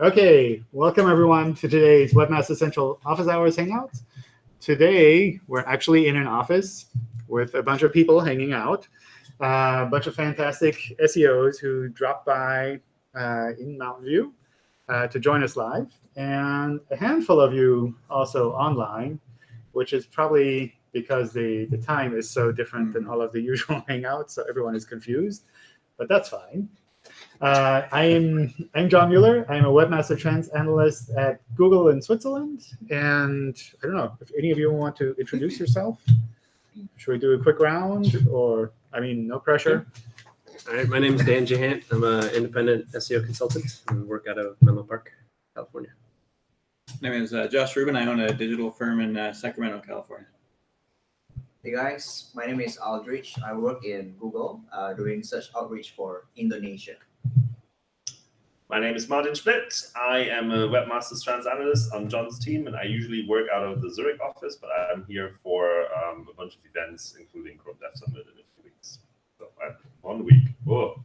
Okay, welcome everyone to today's Webmaster Central Office Hours Hangouts. Today, we're actually in an office with a bunch of people hanging out, uh, a bunch of fantastic SEOs who dropped by uh, in Mountain View uh, to join us live, and a handful of you also online, which is probably because the, the time is so different than all of the usual hangouts, so everyone is confused. But that's fine. Uh, I am I'm John Mueller. I'm a Webmaster Trends analyst at Google in Switzerland. And I don't know if any of you want to introduce yourself. Should we do a quick round? Or, I mean, no pressure. All right, my name is Dan Jahant. I'm an independent SEO consultant and work out of Menlo Park, California. My name is uh, Josh Rubin. I own a digital firm in uh, Sacramento, California. Hey guys, my name is Aldrich. I work in Google uh, doing search outreach for Indonesia. My name is Martin Splitt. I am a Webmasters Trends analyst on John's team, and I usually work out of the Zurich office, but I'm here for um, a bunch of events, including Chrome Dev Summit in a few weeks. So uh, one week. Oh,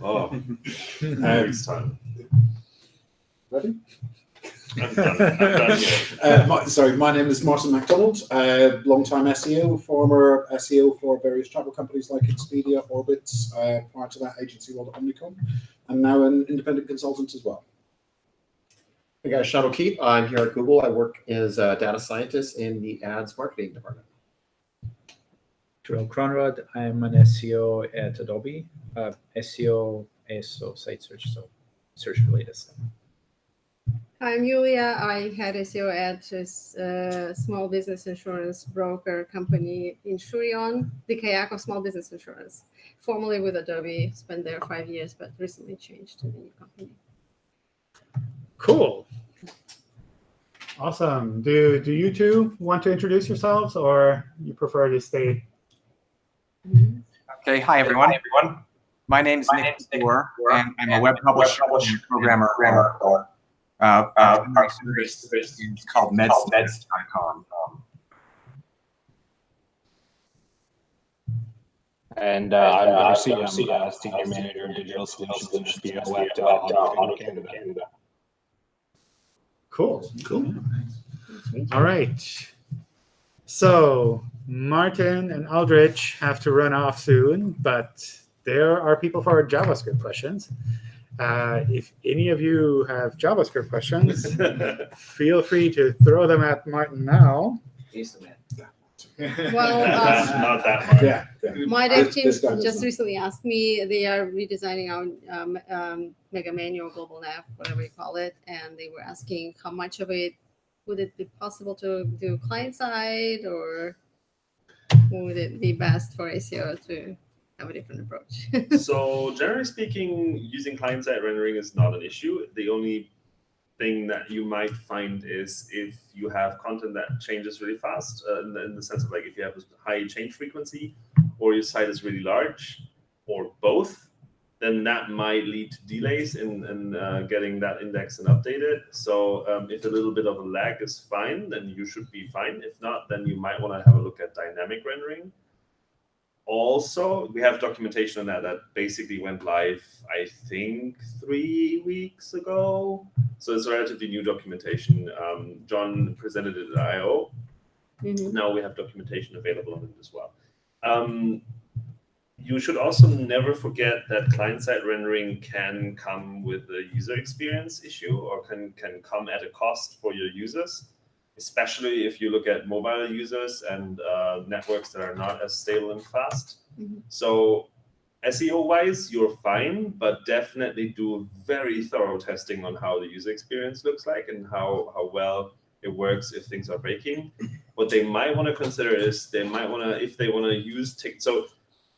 oh, um, time. Ready? I'm done. I'm done. Uh, my, sorry, my name is Martin MacDonald, uh, long-time SEO, former SEO for various travel companies like Expedia, Orbitz, uh, prior to that agency world at Omnicom, and now an independent consultant as well. Hey guys, Sean O'Keefe. I'm here at Google. I work as a data scientist in the ads marketing department. Joel Cronrod. I'm an SEO at Adobe. Uh, SEO is so site search, so search related stuff. I'm Julia. I had SEO at a uh, small business insurance broker company Insureon, the kayak of small business insurance. Formerly with Adobe, spent there five years, but recently changed to the new company. Cool. Awesome. Do, do you two want to introduce yourselves, or you prefer to stay? Okay, hi everyone. Hi, everyone. My name is Nick Moore, and I'm a web publisher and programmer for uh, uh, our service is called meds.com. And uh, I'm obviously I'm uh, senior manager of digital solutions and SEO at uh, Auto Canada. Canada. Cool. Cool. All right. So Martin and Aldrich have to run off soon, but there are people for JavaScript questions. Uh, if any of you have JavaScript questions, feel free to throw them at Martin now. He's the man. Well, uh, Not that hard. Yeah, yeah. my dev team this guy does just not. recently asked me, they are redesigning our um, um, Mega Menu Global Nav, whatever you call it, and they were asking how much of it would it be possible to do client side or would it be best for SEO to have a different approach? so generally speaking, using client-side rendering is not an issue. The only thing that you might find is if you have content that changes really fast, uh, in, the, in the sense of like if you have a high change frequency, or your site is really large, or both, then that might lead to delays in, in uh, getting that indexed and updated. So um, if a little bit of a lag is fine, then you should be fine. If not, then you might want to have a look at dynamic rendering also we have documentation on that that basically went live i think three weeks ago. So it's relatively new documentation. Um, john presented it at I/O Mhm. now we have documentation available on it as well. Um, you should also never forget that client-side rendering can come with a user experience issue or can, can come at a cost for your users especially if you look at mobile users and uh, networks that are not as stable and fast. Mhm. So SEO wise, you're fine, but definitely do very thorough testing on how the user experience looks like and how, how well it works if things are breaking. What they might want to consider is they might want to, if they want to use, tick, so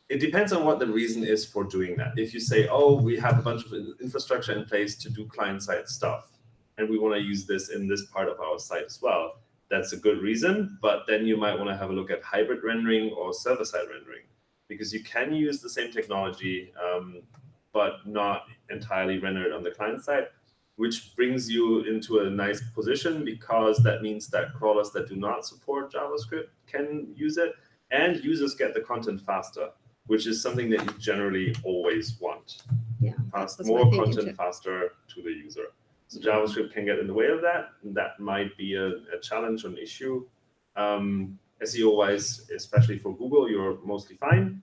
it depends on what the reason is for doing that. If you say, oh, we have a bunch of infrastructure in place to do client-side stuff, and we want to use this in this part of our site as well. That's a good reason, but then you might want to have a look at hybrid rendering or server-side rendering, because you can use the same technology, um, but not entirely rendered on the client side, which brings you into a nice position because that means that crawlers that do not support JavaScript can use it, and users get the content faster, which is something that you generally always want. yeah, Fast, more content faster to the user. So JavaScript can get in the way of that. And that might be a, a challenge or an issue. Um, SEO wise, especially for Google, you're mostly fine.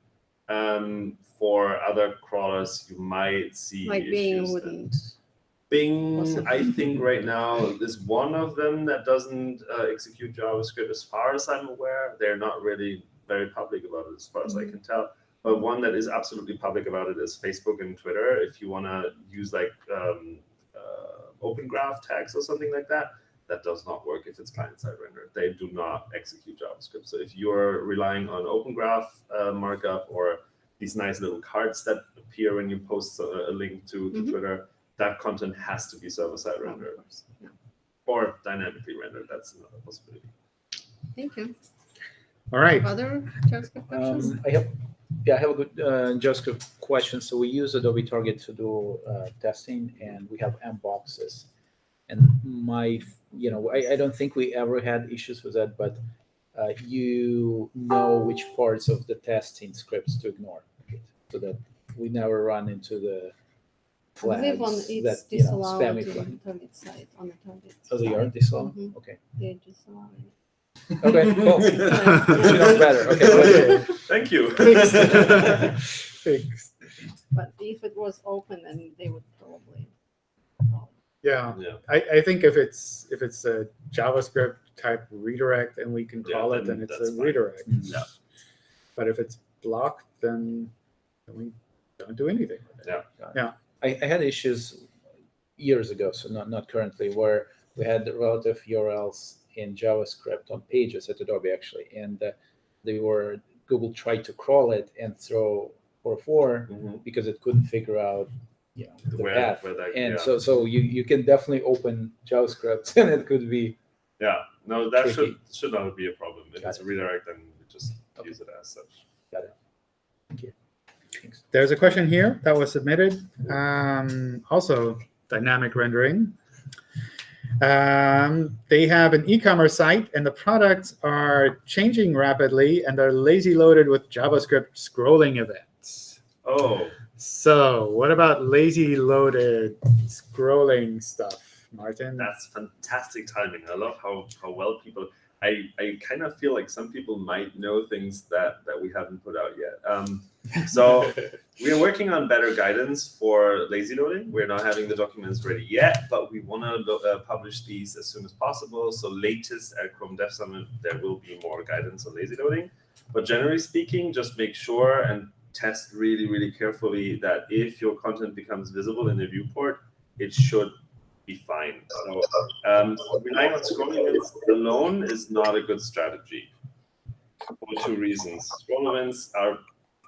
Um, for other crawlers, you might see Like Bing issues that- wouldn't. Bing, Possibly. I think right now is one of them that doesn't uh, execute JavaScript as far as I'm aware. They're not really very public about it as far as I can tell. But one that is absolutely public about it is Facebook and Twitter. If you want to use like um, uh, open graph tags or something like that, that does not work if it's client-side rendered. They do not execute JavaScript. So if you're relying on open graph uh, markup or these nice little cards that appear when you post a, a link to, to Mhm. Twitter, that content has to be server-side rendered. Yeah. or dynamically rendered. That's another possibility. Thank you. All right. Other JavaScript questions? Um, I have, yeah, I have a good uh, JavaScript question. So we use Adobe Target to do uh, testing, and we have M boxes. And my, you know, I, I don't think we ever had issues with that, but uh, you know which parts of the testing scripts to ignore, right? so that we never run into the I believe on that it's you know spammy in flag. target site, on the target. Oh, they are side. disallowed. Mhm. Okay. They're disallowing. Okay. Cool. Yeah. she knows better. Okay. Okay. Thank you. Fixed. Fixed. But if it was open, then they would probably. Yeah. yeah. I, I think if it's if it's a JavaScript type redirect and we can Yeah, call it, then then it's a fine. redirect. Mm. Yeah. But if it's blocked, then then we don't do anything with it. I, I had issues years ago, so not not currently, where we had relative URLs in JavaScript on pages at Adobe actually, and uh, they were Google tried to crawl it and throw 404 Mhm. because it couldn't figure out you know the Where- path. where that- and yeah. so so you you can definitely open JavaScript and it could be Yeah. No, that should Tricky. should not be a problem. If Got it's a redirect, then we just Okay. use it as such. Got it. Thank Thanks. There's a question here that was submitted. Um, also, dynamic rendering. Um, they have an e-commerce site, and the products are changing rapidly, and they're lazy loaded with JavaScript scrolling events. Oh, So, what about lazy loaded scrolling stuff, Martin? that's fantastic timing. I love how, how well people. I, I kind of feel like some people might know things that, that we haven't put out yet. Um, so we are working on better guidance for lazy loading. We're not having the documents ready yet, but we want to uh, publish these as soon as possible. So latest at Chrome Dev Summit, there will be more guidance on lazy loading. But generally speaking, just make sure and test really, really carefully that if your content becomes visible in the viewport, it should be fine. So um, relying on scroll events alone is not a good strategy for two reasons. Scroll events are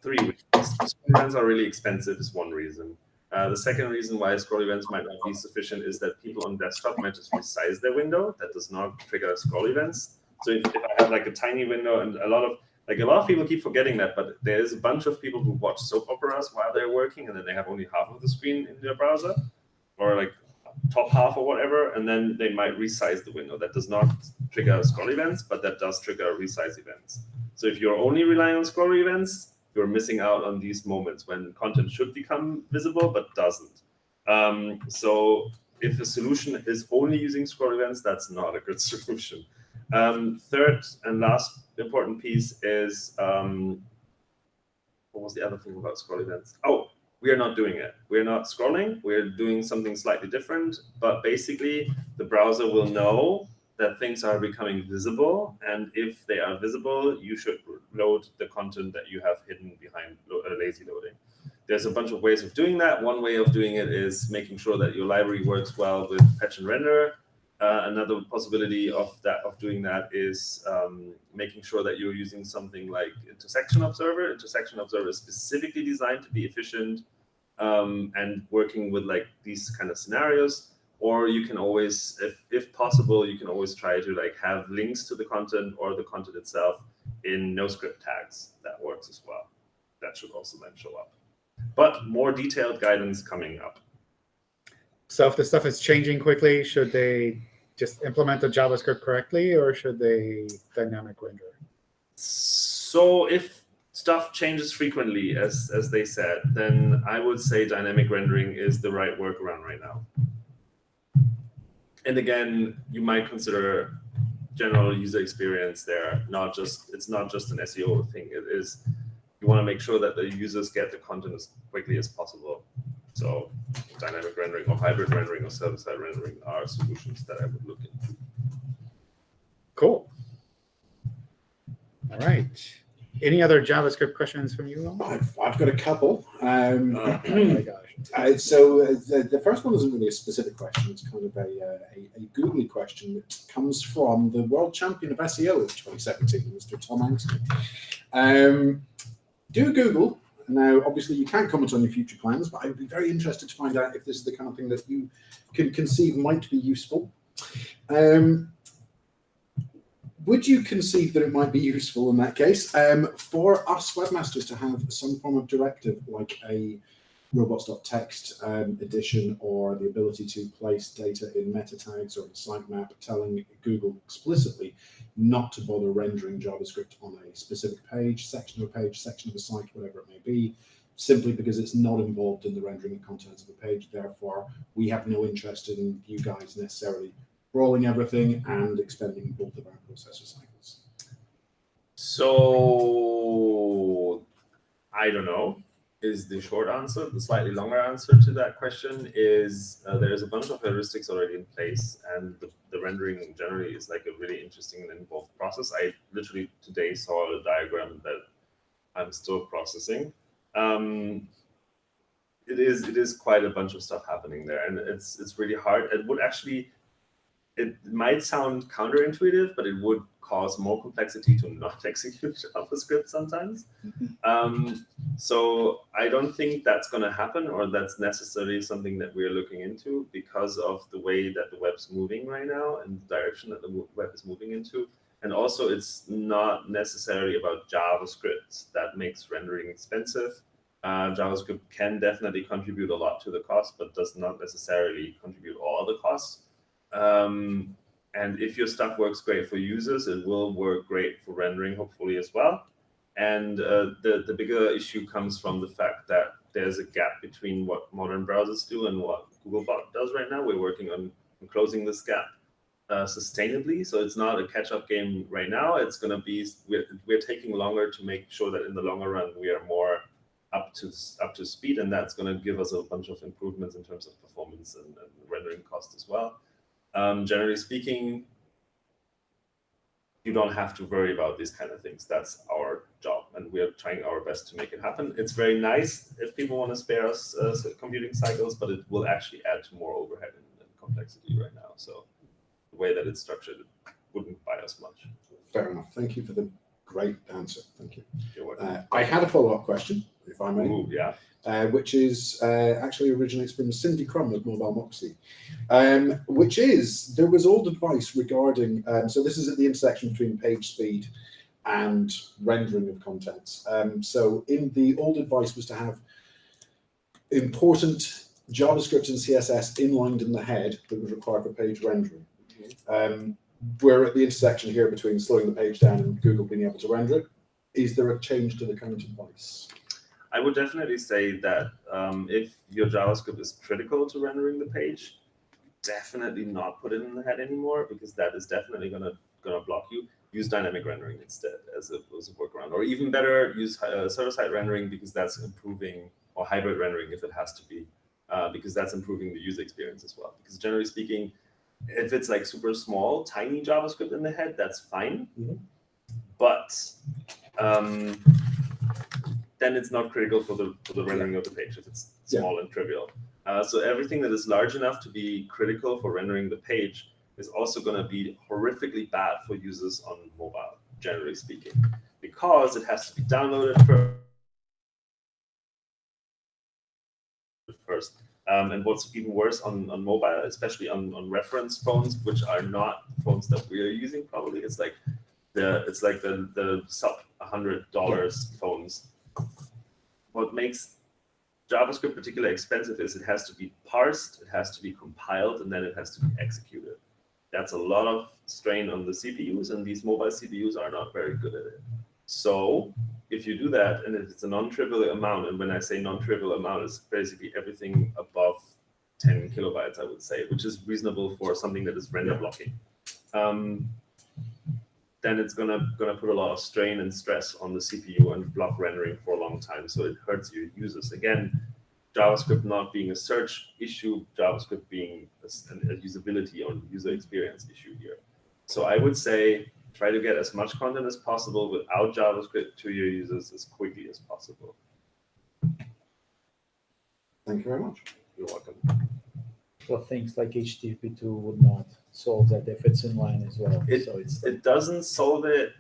three reasons. Scroll events are really expensive is one reason. Uh, the second reason why scroll events might not be sufficient is that people on desktop might just resize their window. That does not trigger scroll events. So if, if I have like a tiny window and a lot of like a lot of people keep forgetting that, but there is a bunch of people who watch soap operas while they're working, and then they have only half of the screen in their browser, or like top half or whatever, and then they might resize the window. That does not trigger scroll events, but that does trigger resize events. So if you're only relying on scroll events, you're missing out on these moments when content should become visible but doesn't. Um, so if a solution is only using scroll events, that's not a good solution. Um, third and last important piece is um, what was the other thing about scroll events? Oh, we are not doing it. We're not scrolling. We're doing something slightly different. But basically, the browser will know that things are becoming visible. And if they are visible, you should load the content that you have hidden behind uh, lazy loading. There's a bunch of ways of doing that. One way of doing it is making sure that your library works well with fetch and render. Uh, another possibility of that of doing that is um, making sure that you're using something like intersection observer. Intersection observer is specifically designed to be efficient um, and working with like these kind of scenarios. Or you can always, if if possible, you can always try to like have links to the content or the content itself in no script tags. That works as well. That should also then show up. But more detailed guidance coming up. So if the stuff is changing quickly, should they just implement the JavaScript correctly, or should they dynamic render? So if stuff changes frequently, as as they said, then I would say dynamic rendering is the right workaround right now. and again, you might consider general user experience there, not just it's not just an SEO thing. It is you want to make sure that the users get the content as quickly as possible. So dynamic rendering or hybrid rendering or server-side rendering are solutions that I would look into. Cool. All right. Any other JavaScript questions from you all? I've, I've got a couple. Um, Oh my gosh. Uh, so uh, the, the first one isn't really a specific question. It's kind of a, uh, a, a googly question that comes from the world champion of SEO of 2017, Mr. Tom Anthony. Um, do Google. Now, obviously, you can't comment on your future plans, but I would be very interested to find out if this is the kind of thing that you can conceive might be useful. Um, would you conceive that it might be useful in that case um, for us webmasters to have some form of directive like a robots.txt um, or the ability to place data in meta tags or in sitemap telling Google explicitly not to bother rendering JavaScript on a specific page, section of a page, section of a site, whatever it may be, simply because it's not involved in the rendering and contents of the page. Therefore, we have no interest in you guys necessarily crawling everything and expending both of our processor cycles. So I don't know is the short answer. The slightly longer answer to that question is uh, there's a bunch of heuristics already in place, and the, the rendering generally is like a really interesting and involved process. I literally today saw a diagram that I'm still processing. Um, it is it is quite a bunch of stuff happening there, and it's it's really hard. It would actually it might sound counterintuitive, but it would cause more complexity to not execute JavaScript sometimes. Um, so I don't think that's going to happen, or that's necessarily something that we're looking into because of the way that the web's moving right now and the direction that the web is moving into. And also, it's not necessarily about JavaScript that makes rendering expensive. Uh, JavaScript can definitely contribute a lot to the cost, but does not necessarily contribute all the costs. Um, and if your stuff works great for users, it will work great for rendering, hopefully as well. And uh, the, the bigger issue comes from the fact that there's a gap between what modern browsers do and what Googlebot does right now. We're working on, closing this gap uh, sustainably. So it's not a catch-up game right now. It's going to be, we're, we're taking longer to make sure that in the longer run, we are more up to up to speed. And that's going to give us a bunch of improvements in terms of performance and, and rendering cost as well. Um, generally speaking, you don't have to worry about these kind of things. That's our job, and we're trying our best to make it happen. It's very nice if people want to spare us uh, computing cycles, but it will actually add to more overhead and, and, complexity right now. So the way that it's structured it wouldn't buy us much. Fair enough. Thank you for the great answer. Thank you. Uh, I had a follow-up question, if I may. Ooh, yeah. uh, which is uh, actually originates from Cindy Krum of Mobile Moxie, um, which is there was old advice regarding. Um, so this is at the intersection between page speed and rendering of content. Um, so in the old advice was to have important JavaScript and CSS inlined in the head that was required for page rendering. Um, we're at the intersection here between slowing the page down and Google being able to render it. Is there a change to the current advice? I would definitely say that um, if your JavaScript is critical to rendering the page, definitely not put it in the head anymore because that is definitely gonna gonna block you. Use dynamic rendering instead as a, as a workaround, or even better, use uh, server-side rendering because that's improving, or hybrid rendering if it has to be, uh, because that's improving the user experience as well. Because generally speaking, if it's like super small, tiny JavaScript in the head, that's fine. Mhm. But um, then it's not critical for the for the rendering of the page if it's Yeah. small and trivial. Uh, so everything that is large enough to be critical for rendering the page is also going to be horrifically bad for users on mobile, generally speaking, because it has to be downloaded first. Um, and what's even worse on, on mobile, especially on, on reference phones, which are not phones that we are using probably, it's like the it's like the the sub hundred dollars phones. What makes JavaScript particularly expensive is it has to be parsed, it has to be compiled, and then it has to be executed. That's a lot of strain on the CPUs, and these mobile CPUs are not very good at it. So if you do that, and if it's a non-trivial amount, and when I say non-trivial amount, it's basically everything above 10 kilobytes, I would say, which is reasonable for something that is render blocking. Um, then it's gonna gonna put a lot of strain and stress on the CPU and block rendering for a long time. So it hurts your users. Again, JavaScript not being a search issue, JavaScript being a, a usability or user experience issue here. So I would say try to get as much content as possible without JavaScript to your users as quickly as possible. Thank you very much. You're welcome. So things like HTTP two would not solve that if it's in line as well. It- So it's It doesn't solve it,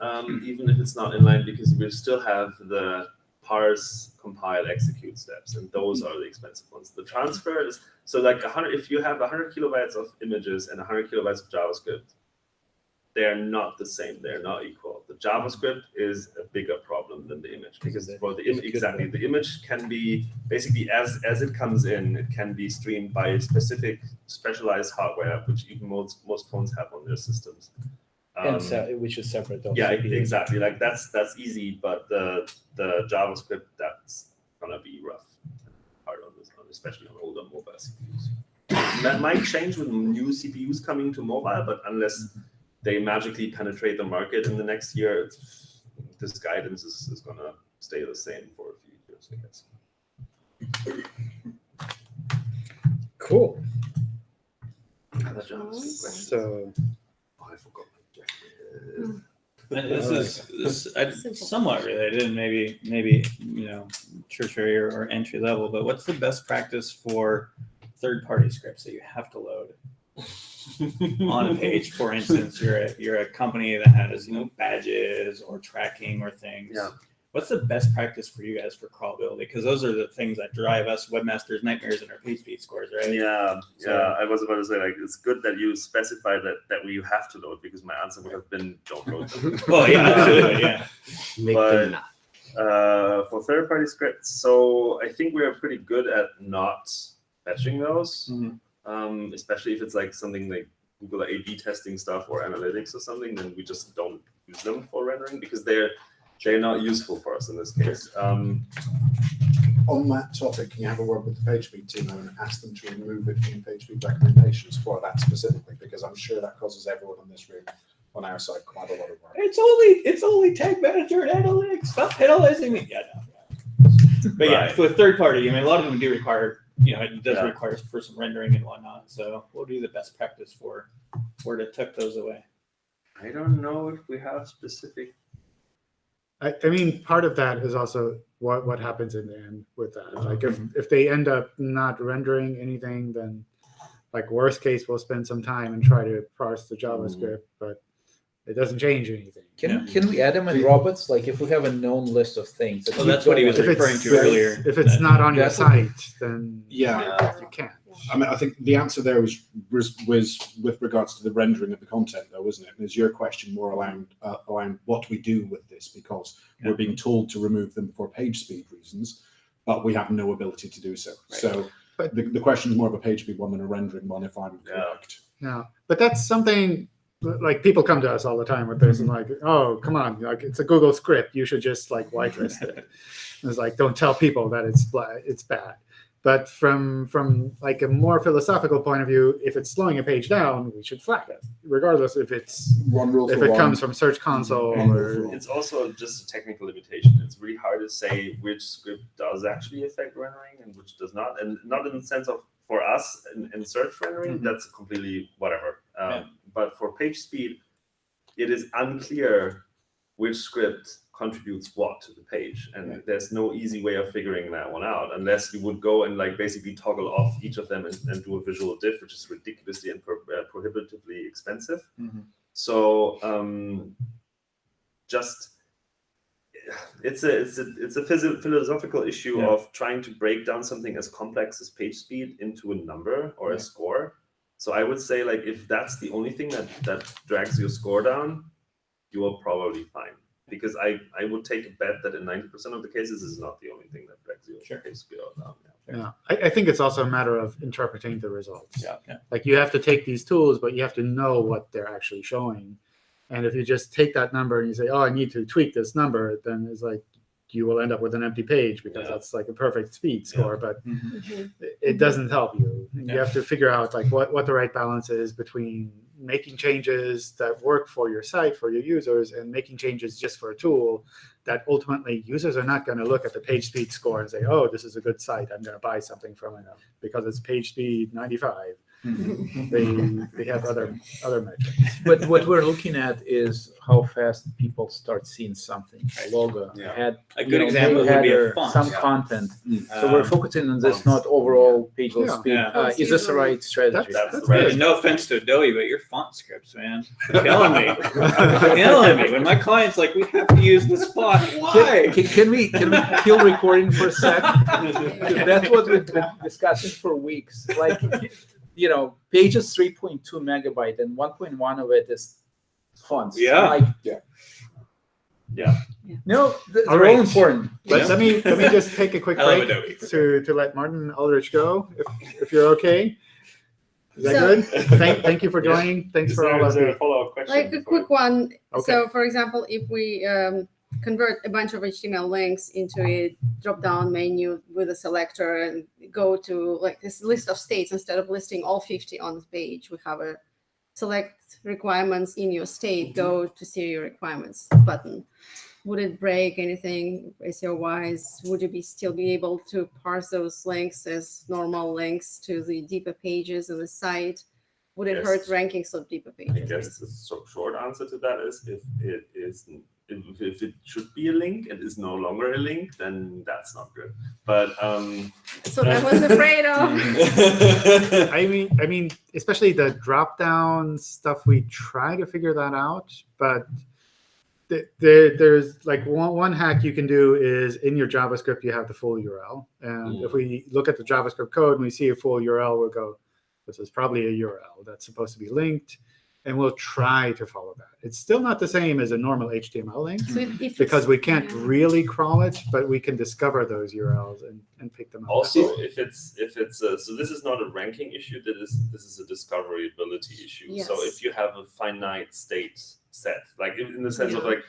um, even if it's not inline, because we still have the parse, compile, execute steps, and those are the expensive ones. The transfer is so like hundred. If you have hundred kilobytes of images and hundred kilobytes of JavaScript, they are not the same. They are not equal. The JavaScript is a bigger problem than the image because for the image exactly the image can be basically as as it comes in, it can be streamed by specific specialized hardware, which even most most phones have on their systems. and Um, se- which is separate. of yeah, exactly. Like that's that's easy, but the the JavaScript that's gonna be rough, hard on this, on- especially on older mobile CPUs. That might change with new CPUs coming to mobile, but unless they magically penetrate the market in the next year, it's, this guidance is, is gonna stay the same for a few years, I guess. Cool. Other JavaScript questions? So Oh, I forgot. Mm. And this is this I, somewhat related, and maybe maybe you know tertiary or, or entry level. But what's the best practice for third party scripts that you have to load on a page? For instance, you're a you're a company that has you know badges or tracking or things. Yeah. What's the best practice for you guys for crawlability? Because those are the things that drive us webmasters nightmares in our page speed scores, right? Yeah, So- yeah. I was about to say like it's good that you specify that that you have to load because my answer would have been don't load them. Well, yeah, absolutely, yeah. Make But- them not. uh, for third-party scripts, so I think we are pretty good at not fetching those, Mhm. Um, especially if it's like something like Google A/B testing stuff or analytics or something. Then we just don't use them for rendering because they're they're not useful for us in this case. Um, On that topic, can you have a word with the PageSpeed team and ask them to remove it from PageSpeed recommendations for that specifically? Because I'm sure that causes everyone in this room on our side quite a lot of work. It's only it's only tag manager and analytics. Stop penalizing me. Yeah, no. yeah. But yeah, Right. for third party, I mean, a lot of them do require, you know, it does Yeah. require for some rendering and whatnot. So what would be the best practice for where to tuck those away? I don't know if we have specific. I, I mean, part of that is also what what happens in the end with that. Oh, like if if they end up not rendering anything, then like worst case, we'll spend some time and try to parse the hmm. JavaScript, but it doesn't change anything. Can, can we add them in robots? Like if we have a known list of things. that Well, that's what he was referring to earlier. if it's that- not on your site, then Yeah, you can't. I mean, I think the answer there was, was was with regards to the rendering of the content, though, wasn't it? Is your question more around uh, around what we do with this because Yeah. we're being told to remove them for page speed reasons, but we have no ability to do so. Right. So But- the, the question is more of a page speed one than a rendering one, if I'm Yeah. correct. Yeah, but that's something like people come to us all the time with this and like, oh, come on, like it's a Google script. You should just like whitelist it. It's like don't tell people that it's it's bad. But from from like a more philosophical point of view, if it's slowing a page down, we should flag it, regardless if it's One rule if it one. comes from Search Console One rule or. It's also just a technical limitation. It's really hard to say which script does actually affect rendering and which does not, and not in the sense of for us in, in search rendering, Mhm. that's completely whatever. Yeah. But for page speed, it is unclear which script contributes what to the page, and there's no easy way of figuring that one out unless you would go and like basically toggle off each of them and, and do a visual diff, which is ridiculously and pro- uh, prohibitively expensive. Mhm. So um, just it's a it's a it's a philosophical issue Yeah. of trying to break down something as complex as page speed into a number or a score. So I would say like if that's the only thing that that drags your score down, you are probably fine. Because I I would take a bet that in ninety percent of the cases this is not the only thing that drags your Sure. page speed down. Yeah. yeah. I, I think it's also a matter of interpreting the results. Yeah, yeah. Like you have to take these tools, but you have to know what they're actually showing. And if you just take that number and you say, "Oh, I need to tweak this number," then it's like you will end up with an empty page because Yeah. that's like a perfect speed score. But Mhm. it- it doesn't help you. You Yeah. have to figure out like what, what the right balance is between making changes that work for your site, for your users, and making changes just for a tool that ultimately users are not going to look at the page speed score and say, oh, this is a good site. I'm going to buy something from it because it's page speed 95. They, they have other other metrics. But what we're looking at is how fast people start seeing something, a logo, Yeah. had A good know, example would be a font. some Yeah. content. So we're Um, focusing on this, fonts. not overall page Yeah. speed. Yeah. Uh, is this the right strategy? That's That's the right. No offense to Adobe, but your font scripts, man, killing me. Killing me. When my client's like, "We have to use this font," why? Can, can we can we kill recording for a sec? That's what we've been discussing for weeks. Like, you know, pages three point two megabyte and one point one of it is fonts. Yeah. Like, Yeah. Yeah. no, th- All they're all right. important. Let, Yeah. let me let me just take a quick break to, to let Martin Aldrich go, if, if you're okay. Is that So- good? Thank, thank you for joining. Thanks Is for there, all of there the. follow-up question? Like a quick one. Okay. So, for example, if we um, convert a bunch of HTML links into a drop-down menu with a selector and go to like this list of states instead of listing all 50 on the page, we have a select requirements in your state, go to see your requirements button. Would it break anything SEO wise? Would you be still be able to parse those links as normal links to the deeper pages of the site? Would it hurt rankings of deeper pages? I guess the short answer to that is if it is if, if it should be a link and is no longer a link, then that's not good. But um, So I was afraid of. I mean, I mean, especially the drop down stuff. We try to figure that out, but th- there, there's like one, one hack you can do is in your JavaScript you have the full URL, and if we look at the JavaScript code and we see a full URL, we'll go, this is probably a URL that's supposed to be linked, and we'll try to follow that. It's still not the same as a normal HTML link So if it's- because we can't yeah. really crawl it, but we can discover those URLs and, and pick them up. also if it's if it's a, so this is not a ranking issue. That is this is a discoverability issue. So if you have a finite state set, like in, in the sense of like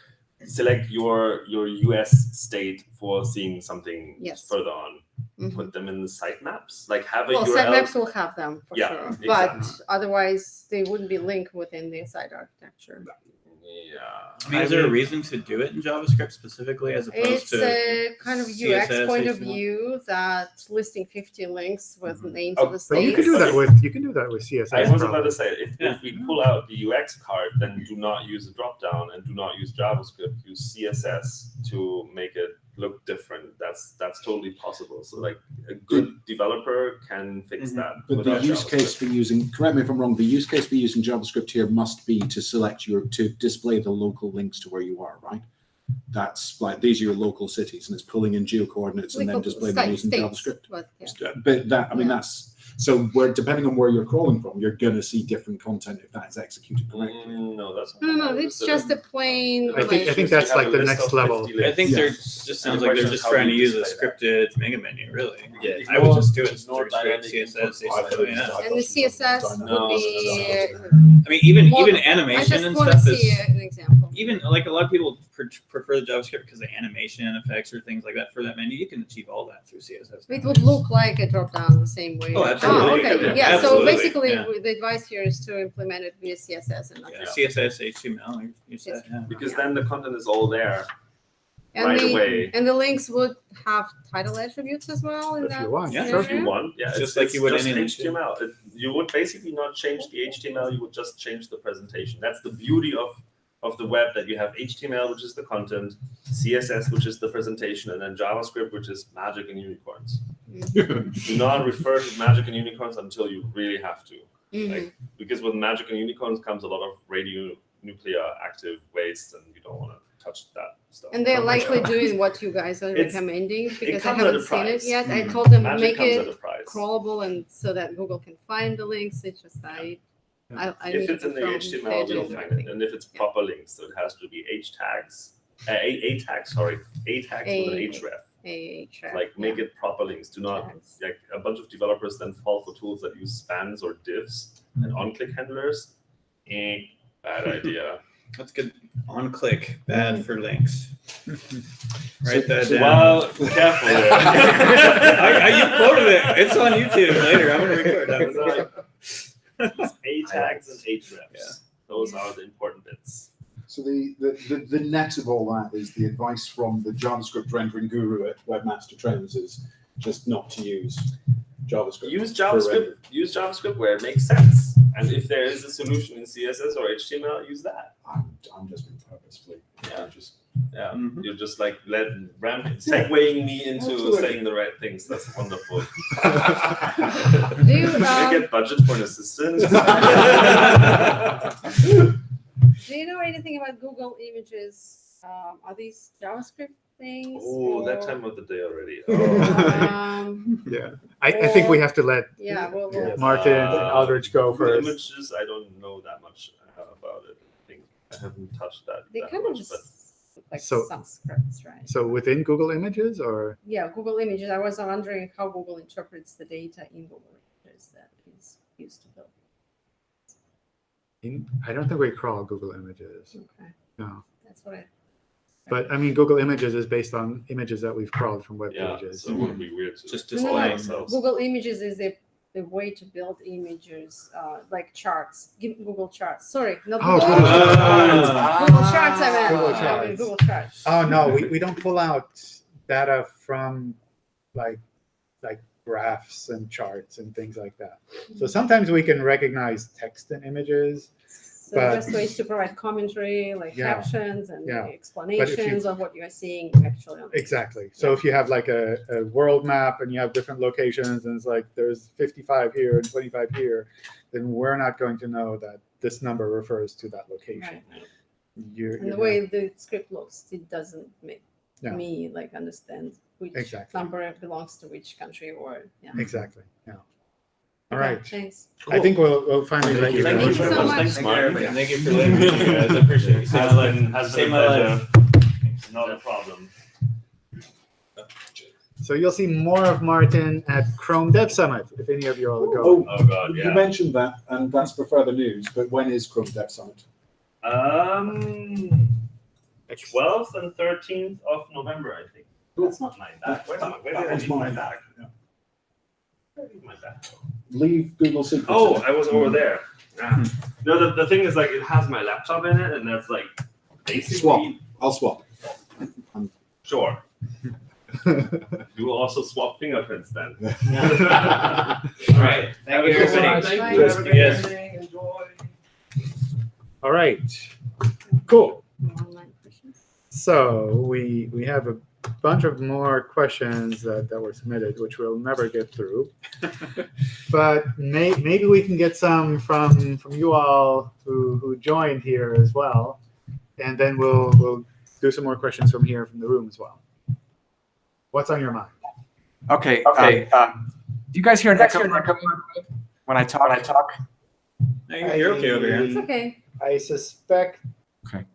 select your your US state for seeing something Yes. further on, Mhm. put them in the sitemaps. Like have a Well, URL. sitemaps will have them for Yeah, sure, exactly. but otherwise they wouldn't be linked within the site architecture. Yeah. I mean, is there a reason to do it in JavaScript specifically as opposed It's to? a kind of UX CSS, point of view that listing 50 links with names Oh, of the But you can do that with you can do that with CSS. I was about to say, if, Yeah. if we pull out the UX card, then do not use a dropdown and do not use JavaScript. Use CSS to make it look different. That's that's totally possible. So like a good developer can fix Mhm. that. But the without use case JavaScript. for using, correct me if I'm wrong, the use case for using JavaScript here must be to select your, to display the local links to where you are, right? That's like, these are your local cities and it's pulling in geo coordinates and then displaying them site using JavaScript. But yeah. But that, I mean, Yeah. that's, so where, depending on where you're crawling from, you're gonna see different content if that is executed correctly. Mm, no, that's No, no, it's just a plain. I think- I think that's like the next level. I think links. they're just sounds like they're just trying to use a display scripted mega menu, really. Yeah, I would just do it through straight CSS. input basically, files. yeah. and the CSS would be. I mean, even Well, even I animation just and want to stuff see is an example. Even like a lot of people pre- prefer the JavaScript because the animation effects or things like that for that menu. You can achieve all that through CSS. It would look like a drop down the same way. Oh, absolutely. Ah, okay. Yeah, Yeah. So basically, Yeah. the advice here is to implement it via CSS and not Yeah. CSS, HTML, you said. Yeah. Because then the content is all there And right the away. and the links would have title attributes as well. In If that you want, Yeah, sure. If you want, yeah, Just it's, like it's you would just any HTML. It, you would basically not change the HTML. You would just change the presentation. That's the beauty of of the web that you have HTML, which is the content, CSS, which is the presentation, and then JavaScript, which is magic and unicorns. Do not refer to magic and unicorns until you really have to, Mhm. like because with magic and unicorns comes a lot of radionuclear active waste, and you don't want to touch that stuff. And they're Oh likely doing what you guys are It's- recommending because I comes at a haven't seen it price. yet. I Mm. told them Magic make it at a price. crawlable and so that Google can find the links. It's just I, I, I if it's in the HTML, pages you'll and find it, and if it's Yeah. proper links, so it has to be H tags, uh, A, A tags, sorry, A tags with an href. A track, Like make yeah, it proper links. Do not tags. like a bunch of developers then fall for tools that use spans or divs and on-click handlers. Eh, bad idea. That's good. On click, bad for links. Write that down. Well, careful. I, I, you quoted it. It's on YouTube later. I'm gonna record that. Was A tags and hrefs. Yeah. Those are the important bits. So the, the, the, the net of all that is the advice from the JavaScript rendering guru at Webmaster Trends is just not to use JavaScript. Use JavaScript. Use JavaScript where it makes sense. And if there is a solution in CSS or HTML, use that. I'm, I'm just being purposefully. Yeah. Just, Yeah, Mhm. you're just like let ramp segueing me into Absolutely. saying the right things. That's wonderful. Do you, Can I um, get budget for an assistant? do you know anything about Google Images? Um, are these JavaScript things? oh, that time of the day already. Oh. Um, Yeah. I, I think we have to let yeah, well, we'll- Martin and Uh, Aldrich go the first. Images, I don't know that much uh, about it. I think I haven't touched that. they that kind of much, just but look like So- some scripts, right? So within Google Images or Yeah, Google Images. I was wondering how Google interprets the data in Google Images that is used to build. in, I don't think we crawl Google Images. Okay, No. that's what I. But I mean, Google Images is based on images that we've crawled from web yeah, pages. so it would be weird to Just No, no, no. ourselves. Google Images is the the way to build images, uh, like charts. Give Google Charts. Sorry, not Oh, Google. Charts. Google Charts. I meant. Google I mean, Google Charts. Oh no, we, we don't pull out data from like like graphs and charts and things like that. So sometimes we can recognize text and images. So but- just ways to provide commentary, like Yeah, captions and yeah. explanations of what you are seeing actually on Exactly. So if you have like a, a world map and you have different locations and it's like there's 55 here and 25 here, then we're not going to know that this number refers to that location. Right. You're, And the way the script looks, it doesn't make Yeah. me like understand which Exactly. number belongs to which country or yeah. exactly. Yeah. All Okay, right. Thanks. I think we'll, we'll finally let Thank you you Thank go. you so much. Thanks, Thank you, Martin. Thank you for letting me, guys. I appreciate it. Has been, has been Saved a my pleasure. life. Not a problem. So you'll see more of Martin at Chrome Dev Summit if any of you all go. Oh, Oh god, you yeah. mentioned that, and that's for further news. But when is Chrome Dev Summit? Um, 12th and 13th of November, I think. That's not my bag. Where's my, where did I was leave my mine. bag? Yeah. Where did my bag go? Leave Google Secrets. Oh, in. I was over there. Ah. No, the, the thing is, like, it has my laptop in it, and that's like basically Swap. I'll swap. sure. You will also swap fingerprints then. All right. Thank you, everybody. Thank you. Yes. Have a. Enjoy. All right. Cool. More online questions? So we we have a bunch of more questions that, that were submitted, which we'll never get through. but may, maybe we can get some from from you all who, who joined here as well, and then we'll we'll do some more questions from here from the room as well. What's on your mind? Okay. Okay, um, do you guys hear an echo when I talk? When I talk. No, you're you're okay over here. It's here. okay. I suspect. Okay,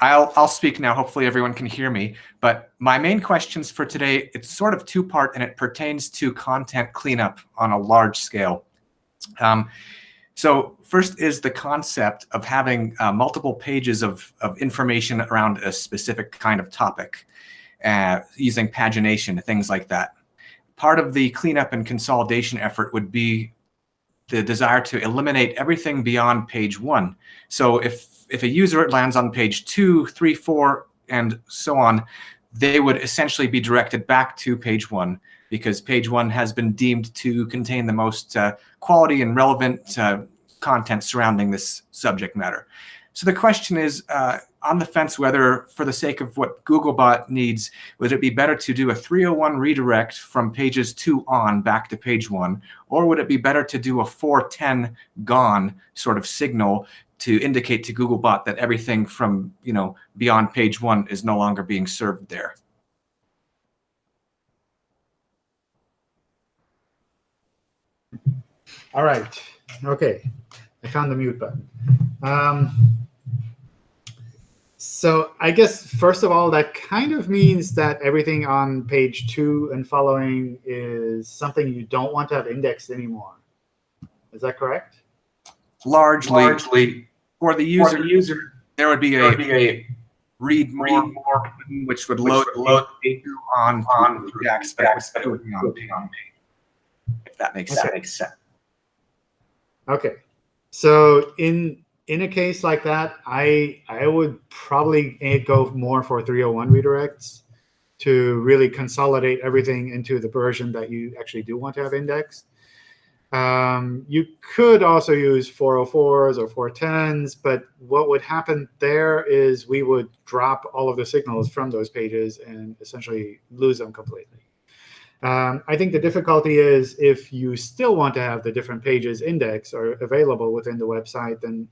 I'll I'll speak now. Hopefully everyone can hear me. But my main questions for today, it's sort of two part and it pertains to content cleanup on a large scale. Um, so first is the concept of having uh, multiple pages of, of information around a specific kind of topic, uh, using pagination, things like that. Part of the cleanup and consolidation effort would be the desire to eliminate everything beyond page one. So if if a user lands on page two, three, four, and so on, they would essentially be directed back to page one because page one has been deemed to contain the most uh, quality and relevant uh, content surrounding this subject matter. So the question is, uh, on the fence whether, for the sake of what Googlebot needs, would it be better to do a 301 redirect from pages two on back to page one, or would it be better to do a 410 gone sort of signal to indicate to Googlebot that everything from you know beyond page one is no longer being served there? All right. Okay. I found the mute button. Um, so I guess first of all, that kind of means that everything on page two and following is something you don't want to have indexed anymore. Is that correct? largely, largely for the for user, the user. there would be a would be a read more, read more which would which load, load on on on React, but it would React, be on page, if that makes sense. makes sense. Okay. So in in a case like that, I I would probably go more for 301 redirects to really consolidate everything into the version that you actually do want to have indexed. Um, you could also use 404s or 410s, but what would happen there is we would drop all of the signals from those pages and essentially lose them completely. Um, I think the difficulty is if you still want to have the different pages indexed or available within the website, then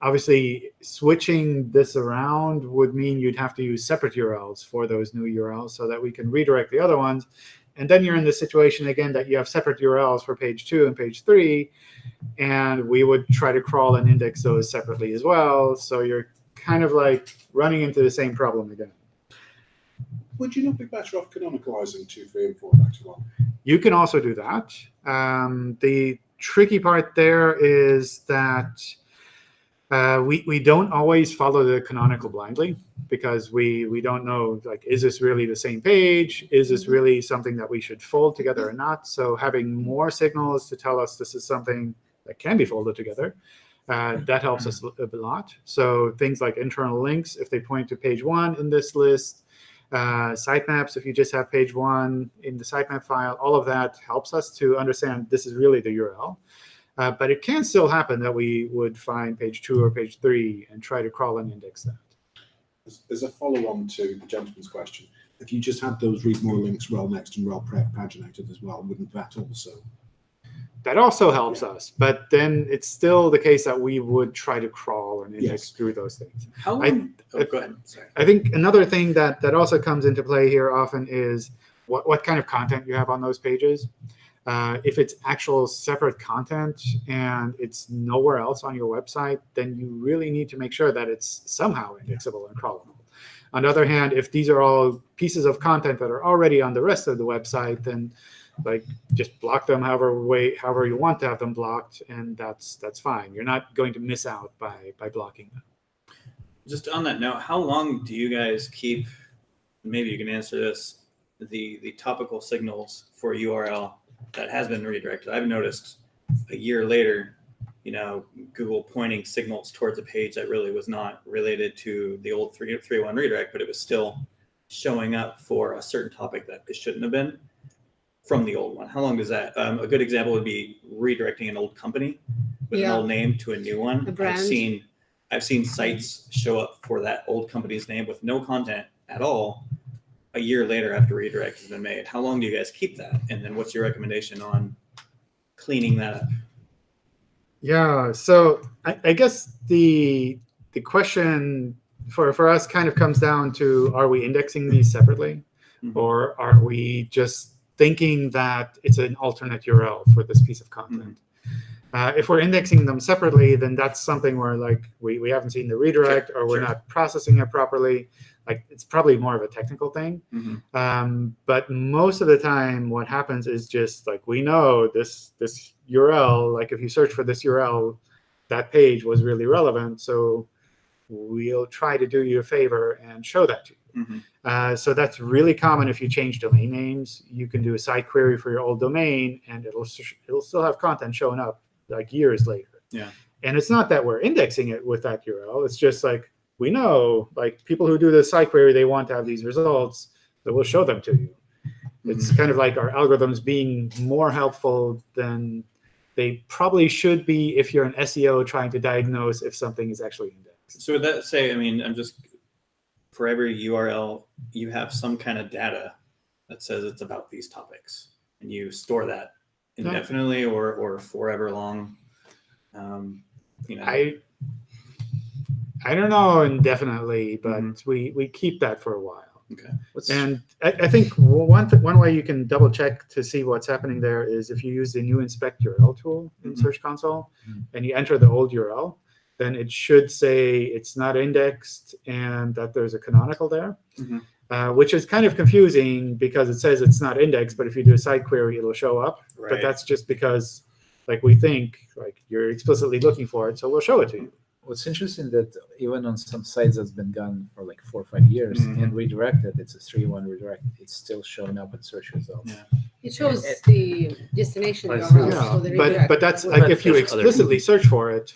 obviously switching this around would mean you'd have to use separate URLs for those new URLs so that we can redirect the other ones. And then you're in the situation again that you have separate URLs for page two and page three, and we would try to crawl and index those separately as well. So you're kind of like running into the same problem again. Would you not be better off canonicalizing two, three, and four back to one? You can also do that. Um, the tricky part there is that uh, we, we don't always follow the canonical blindly because we, we don't know, like, is this really the same page? Is this really something that we should fold together or not? So having more signals to tell us this is something that can be folded together, uh, that helps us a a lot. So things like internal links, if they point to page one in this list, uh, sitemaps, if you just have page one in the sitemap file, all of that helps us to understand this is really the URL. Uh, but it can still happen that we would find page two or page three and try to crawl and index that. As, as a follow-on to the gentleman's question, if you just had those read more links rel next and rel prev paginated as well, wouldn't that also? That also helps us, but then it's still the case that we would try to crawl and index Yes. through those things. How I- oh, go ahead. Sorry. I think another thing that that also comes into play here often is what what kind of content you have on those pages. Uh, if it's actual separate content and it's nowhere else on your website, then you really need to make sure that it's somehow indexable and crawlable. On the other hand, if these are all pieces of content that are already on the rest of the website, then like just block them however way however you want to have them blocked, and that's that's fine. You're not going to miss out by by blocking them. Just on that note, how long do you guys keep? Maybe you can answer this. The the topical signals for URL that has been redirected. I've noticed a year later, you know, Google pointing signals towards a page that really was not related to the old three three one redirect, but it was still showing up for a certain topic that it shouldn't have been from the old one. How long does that? Um, a good example would be redirecting an old company with Yeah. an old name to a new one. A. I've seen I've seen sites show up for that old company's name with no content at all a year later after redirect has been made. How long do you guys keep that? And then what's your recommendation on cleaning that up? Yeah, so I, I guess the the question for for us kind of comes down to: Are we indexing these separately, Mhm. or are we just thinking that it's an alternate URL for this piece of content? Uh, if we're indexing them separately, then that's something where like we, we haven't seen the redirect or we're sure. not processing it properly. Like it's probably more of a technical thing. Mhm. Um, but most of the time, what happens is just like we know this this URL. Like if you search for this URL, that page was really relevant. So we'll try to do you a favor and show that to you. Mhm. Uh, so that's really common if you change domain names. You can do a site query for your old domain, and it'll it'll still have content showing up like years later. Yeah. And it's not that we're indexing it with that URL. It's just like we know, like people who do the site query, they want to have these results, so we'll show them to you. It's kind of like our algorithms being more helpful than they probably should be if you're an SEO trying to diagnose if something is actually indexed. So would that say, I mean, I'm just for every URL, you have some kind of data that says it's about these topics, and you store that indefinitely or or forever long. Um, you know, I I don't know indefinitely, but Mhm. we we keep that for a while. okay. What's, And I, I think one th- one way you can double check to see what's happening there is if you use the new inspect URL tool in Mhm. Search Console Mhm. and you enter the old URL, then it should say it's not indexed and that there's a canonical there, Mhm. uh, which is kind of confusing because it says it's not indexed, but if you do a site query, it'll show up. Right. But that's just because like we think like you're explicitly looking for it, so we'll show it to you. What's interesting that even on some sites that's been gone for like four or five years Mhm. and redirected, it's a three one redirect. It's still showing up in search results. Yeah. It shows it- the destination I URL. Yeah, so the but redirect. but that's Well, like if you there's other- explicitly search for it,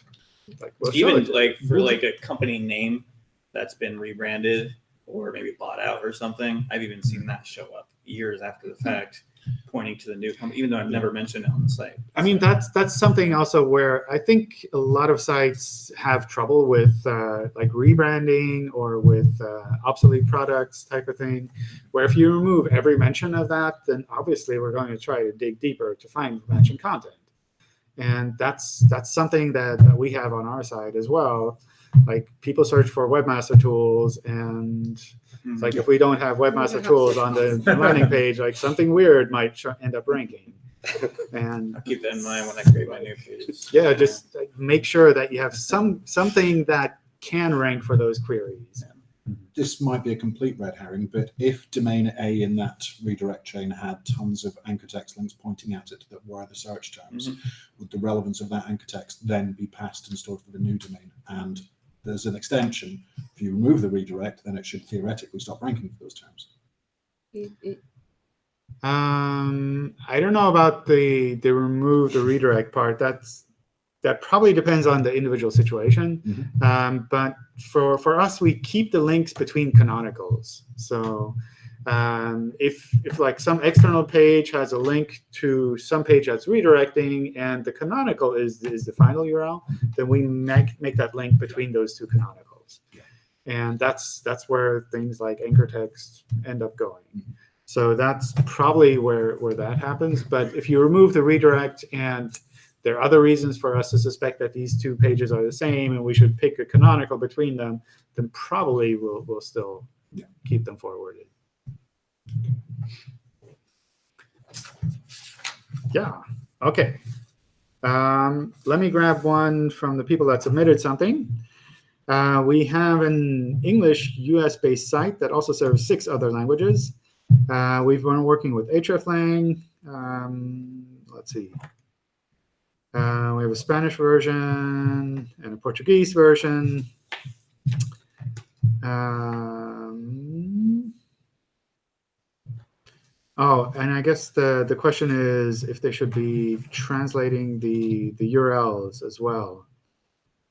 like we'll Even it. like for like a company name that's been rebranded or maybe bought out or something, I've even seen that show up years after the fact, pointing to the new company, even though I've never mentioned it on the site. I mean, that's that's something also where I think a lot of sites have trouble with uh, like rebranding or with uh, obsolete products type of thing. Where if you remove every mention of that, then obviously we're going to try to dig deeper to find mentioned content, and that's that's something that, that we have on our side as well. Like people search for webmaster tools, and it's like if we don't have webmaster tools on the landing page, like something weird might end up ranking. And I'll keep that in mind when I create my new pages. yeah just make sure that you have some something that can rank for those queries This might be a complete red herring, but if domain A in that redirect chain had tons of anchor text links pointing at it that were the search terms, mm-hmm. would the relevance of that anchor text then be passed and stored for the new domain? And there's an extension. If you remove the redirect, then it should theoretically stop ranking for those terms. Um i don't know about the the remove the redirect part that's that probably depends on the individual situation Mhm. um, but for for us we keep the links between canonicals so um, if if like some external page has a link to some page that's redirecting and the canonical is is the final url then we make make that link between those two canonicals. And that's that's where things like anchor text end up going. So that's probably where where that happens. But if you remove the redirect and there are other reasons for us to suspect that these two pages are the same and we should pick a canonical between them then probably we'll, we'll still Yeah. keep them forwarded yeah okay um, let me grab one from the people that submitted something uh, we have an English US-based site that also serves six other languages. Uh, we've been working with hreflang. Um, let's see. Uh, we have a Spanish version and a Portuguese version. Um, oh, and I guess the, the question is if they should be translating the, the URLs as well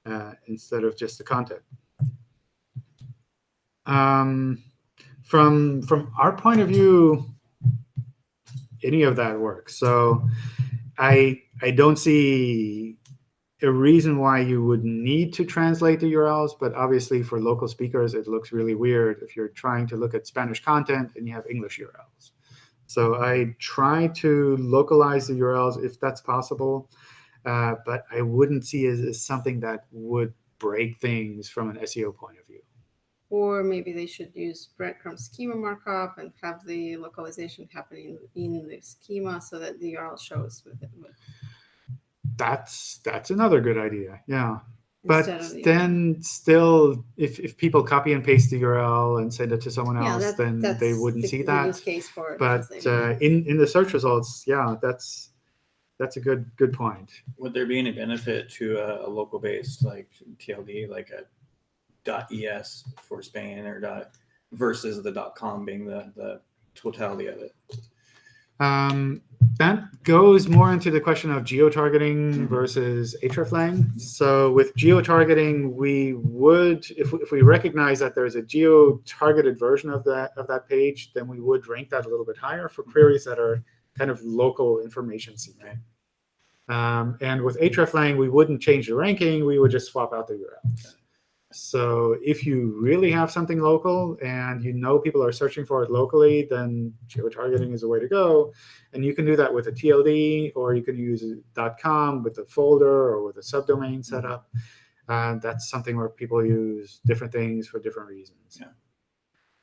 uh, instead of just the content. Um, from from our point of view, any of that works. So I I don't see a reason why you would need to translate the URLs, but obviously for local speakers, it looks really weird if you're trying to look at Spanish content and you have English URLs. So I try to localize the URLs if that's possible, uh, but I wouldn't see it as something that would break things from an SEO point of view. Or maybe they should use breadcrumb schema markup and have the localization happening in the schema so that the URL shows with it. That's that's another good idea. Yeah. But of the- then still, if, if people copy and paste the URL and send it to someone Yeah, else, that- then they wouldn't the- see the that. use case for But uh, in in the search results, yeah, that's that's a good good point. Would there be any benefit to a, a local based like TLD, like a .es for Spain or dot versus the .com being the, the totality of it? Um, that goes more into the question of geo-targeting versus hreflang. So with geo-targeting, we would, if, we- if we recognize that there's a geo-targeted version of that of that page, then we would rank that a little bit higher for queries that are kind of local information seeking. Um, and with hreflang, we wouldn't change the ranking. We would just swap out the URLs. So if you really have something local and you know people are searching for it locally, then geo-targeting is the way to go. And you can do that with a TLD, or you can use .com with a folder or with a subdomain setup. Uh, that's something where people use different things for different reasons. Yeah.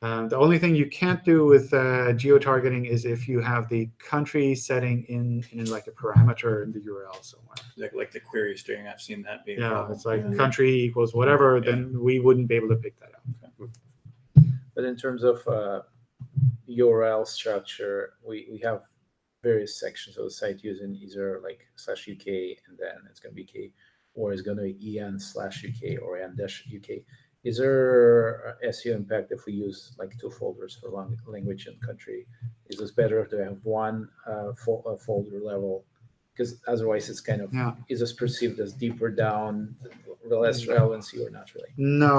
Um, the only thing you can't do with uh, geo-targeting is if you have the country setting in, in like a parameter in the URL somewhere. Like like the query string, I've seen that be. Yeah, it's like Yeah. country equals whatever, Yeah. then we wouldn't be able to pick that up. But in terms of uh, URL structure, we, we have various sections of the site using either like slash uk and then it's going to be k, or it's going to be en slash uk or en dash uk. Is there SEO impact if we use like two folders for language and country? Is this better to have one uh, fo- uh, folder level? Because otherwise, it's kind of Yeah. is this perceived as deeper down, less relevancy, or not really? No,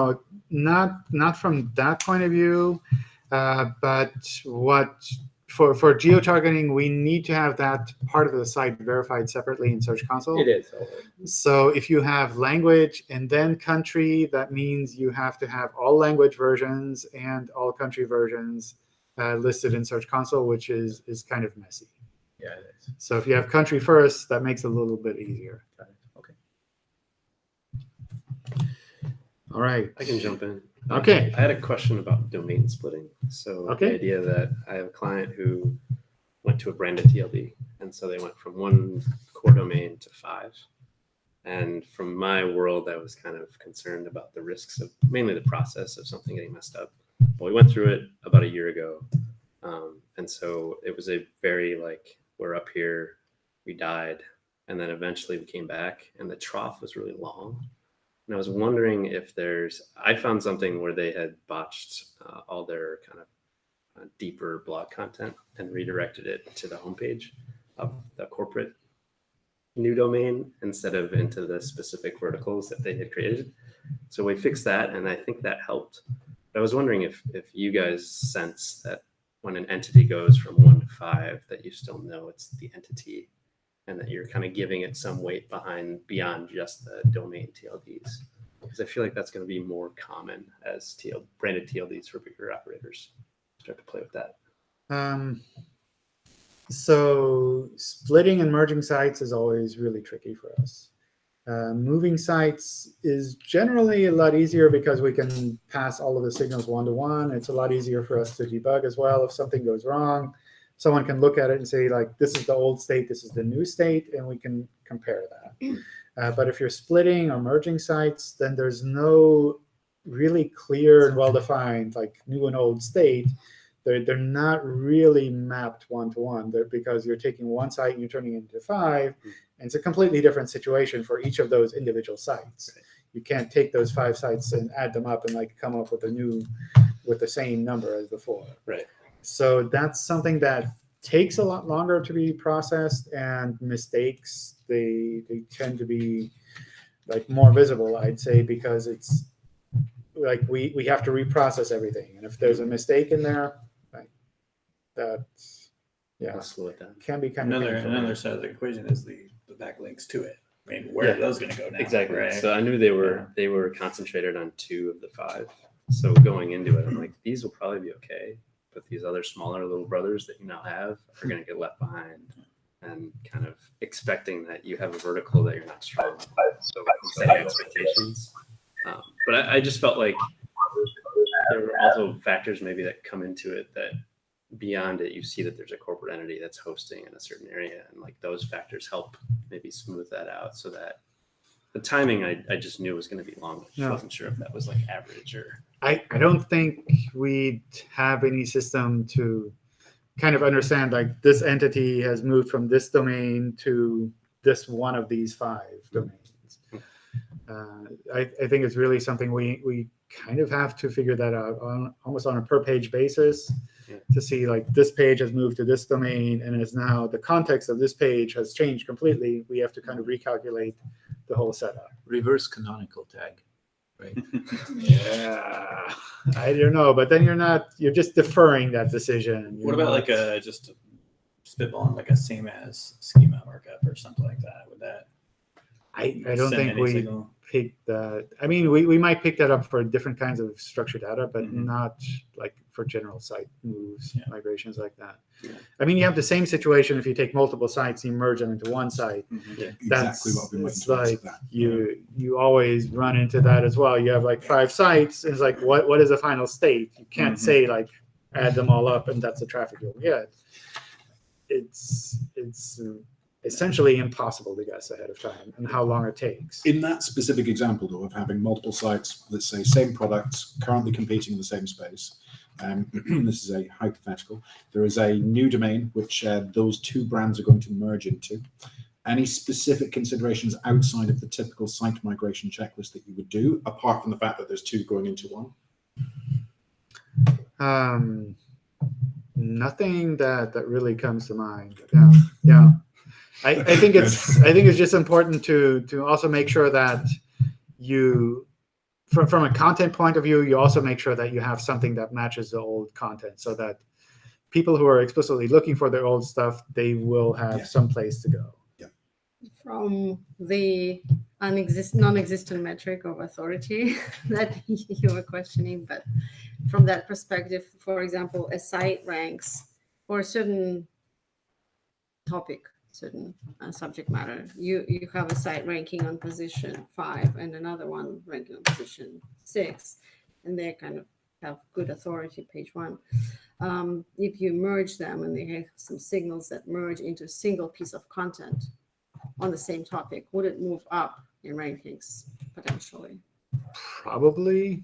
not not from that point of view. Uh, but what for for geo targeting, we need to have that part of the site verified separately in Search Console. It is. So if you have language and then country, that means you have to have all language versions and all country versions uh, listed in Search Console, which is is kind of messy. Yeah, it is. So if you have country first, that makes it a little bit easier. Got it. Okay. All right. I can jump in. Okay. I had a question about domain splitting. So Okay. the idea that I have a client who went to a branded TLD, and so they went from one core domain to five. And from my world, I was kind of concerned about the risks of mainly the process of something getting messed up. But we went through it about a year ago, um, and so it was a very like we're up here, we died, and then eventually we came back, and the trough was really long. And I was wondering if there's, I found something where they had botched uh, all their kind of uh, deeper blog content and redirected it to the homepage of the corporate new domain instead of into the specific verticals that they had created. So we fixed that, and I think that helped. But I was wondering if if you guys sense that when an entity goes from one to five, that you still know it's the entity and that you're kind of giving it some weight behind beyond just the domain TLDs. Because I feel like that's going to be more common as TL, branded TLDs for bigger operators start to play with that. Um, so splitting and merging sites is always really tricky for us. Uh, moving sites is generally a lot easier because we can pass all of the signals one-to-one. It's a lot easier for us to debug as well if something goes wrong. Someone can look at it and say, like, this is the old state, this is the new state, and we can compare that. Uh, but if you're splitting or merging sites, then there's no really clear and well-defined, like, new and old state they're, they're not really mapped one-to-one They're because you're taking one site and you're turning it into five, and it's a completely different situation for each of those individual sites. You can't take those five sites and add them up and like come up with a new, with the same number as before. Right. So that's something that takes a lot longer to be processed, and mistakes they they tend to be like more visible, I'd say, because it's like we we have to reprocess everything, and if there's a mistake in there, like that, yeah, I'll slow it down. can be kind of Another painful. another side of the equation is the the backlinks to it. I mean, where are those going to go now? Exactly. Right? So I knew they were they were concentrated on two of the five. So going into it, I'm like, these will probably be okay, but these other smaller little brothers that you now have are going to get left behind, and kind of expecting that you have a vertical that you're not strong. with. So setting expectations. Um, but I, I just felt like there were also factors maybe that come into it that beyond it you see that there's a corporate entity that's hosting in a certain area and like those factors help maybe smooth that out so that the timing I, I just knew was going to be long. I Yeah. wasn't sure if that was like average or I, I don't think we'd have any system to kind of understand like this entity has moved from this domain to this one of these five domains. Uh, I, I think it's really something we, we kind of have to figure that out on almost on a per page basis Yeah. to see like this page has moved to this domain and is now the context of this page has changed completely. We have to kind of recalculate the whole setup. Reverse canonical tag. Yeah, I don't know, but then you're not, you're just deferring that decision. What You're about not- like a just spitballing like a same as schema markup or something like that? Would that I, I don't think we signal? Pick that. I mean, we, we might pick that up for different kinds of structured data, but Mhm. not like for general site moves, Yeah. migrations like that. Yeah. I mean, you have the same situation if you take multiple sites, you merge them into one site. Exactly That's- what I've been waiting it's like- that. You you always run into that as well. You have like five sites, and it's like, what what is the final state? You can't Mhm. say like add them all up and that's the traffic you'll get. It's it's uh, essentially impossible to guess ahead of time and how long it takes. In that specific example, though, of having multiple sites, let's say same products, currently competing in the same space, um, this is a hypothetical, there is a new domain which uh, those two brands are going to merge into. Any specific considerations outside of the typical site migration checklist that you would do, apart from the fact that there's two going into one? Um, nothing that that really comes to mind. Yeah, yeah. I, I think it's I think it's just important to to also make sure that you from from a content point of view, you also make sure that you have something that matches the old content, so that people who are explicitly looking for their old stuff, they will have Yeah. some place to go. Yeah. From the non-existent metric of authority that you were questioning, but from that perspective, for example, a site ranks for a certain topic, certain uh, subject matter. You you have a site ranking on position five and another one ranking on position six, and they kind of have good authority. Page one. Um, if you merge them and they have some signals that merge into a single piece of content on the same topic, would it move up in rankings potentially? Probably.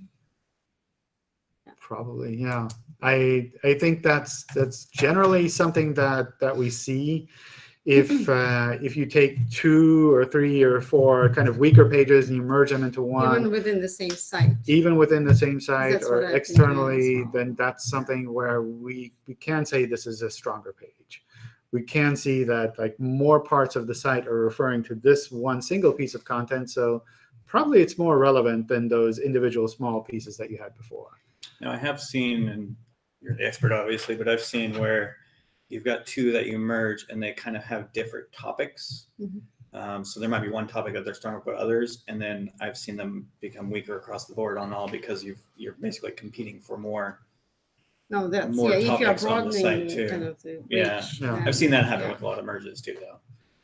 Probably, yeah. I I think that's that's generally something that that we see. If uh, if you take two or three or four kind of weaker pages and you merge them into one, Even within the same site. even within the same site or externally, well. then that's something where we we can say this is a stronger page. We can see that like more parts of the site are referring to this one single piece of content, so probably it's more relevant than those individual small pieces that you had before. Now I have seen, and you're the expert obviously, but I've seen where you've got two that you merge and they kind of have different topics. Mhm. Um, so there might be one topic that they're stronger with others, and then I've seen them become weaker across the board on all because you've you're basically competing for more. No, that's More yeah. If you're topics on the site, broadening too. kind of the Yeah. Yeah. I've seen that happen Yeah. with a lot of merges too, though,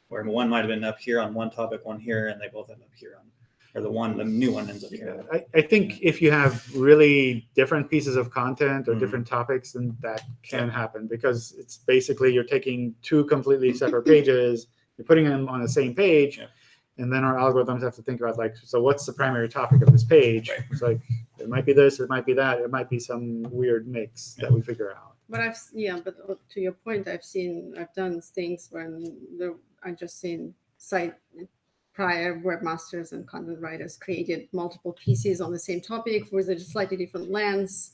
where one might have been up here on one topic, one here, and they both end up here on, or the one, the new one ends up here. I, I think if you have really different pieces of content or Mhm. different topics, then that can happen because it's basically you're taking two completely separate pages, you're putting them on the same page, Yeah. and then our algorithms have to think about like, so what's the primary topic of this page? Right. It's like it might be this, it might be that, it might be some weird mix that we figure out. But I've yeah, but uh, to your point, I've seen I've done things when the I just seen site prior webmasters and content writers created multiple pieces on the same topic with a slightly different lens.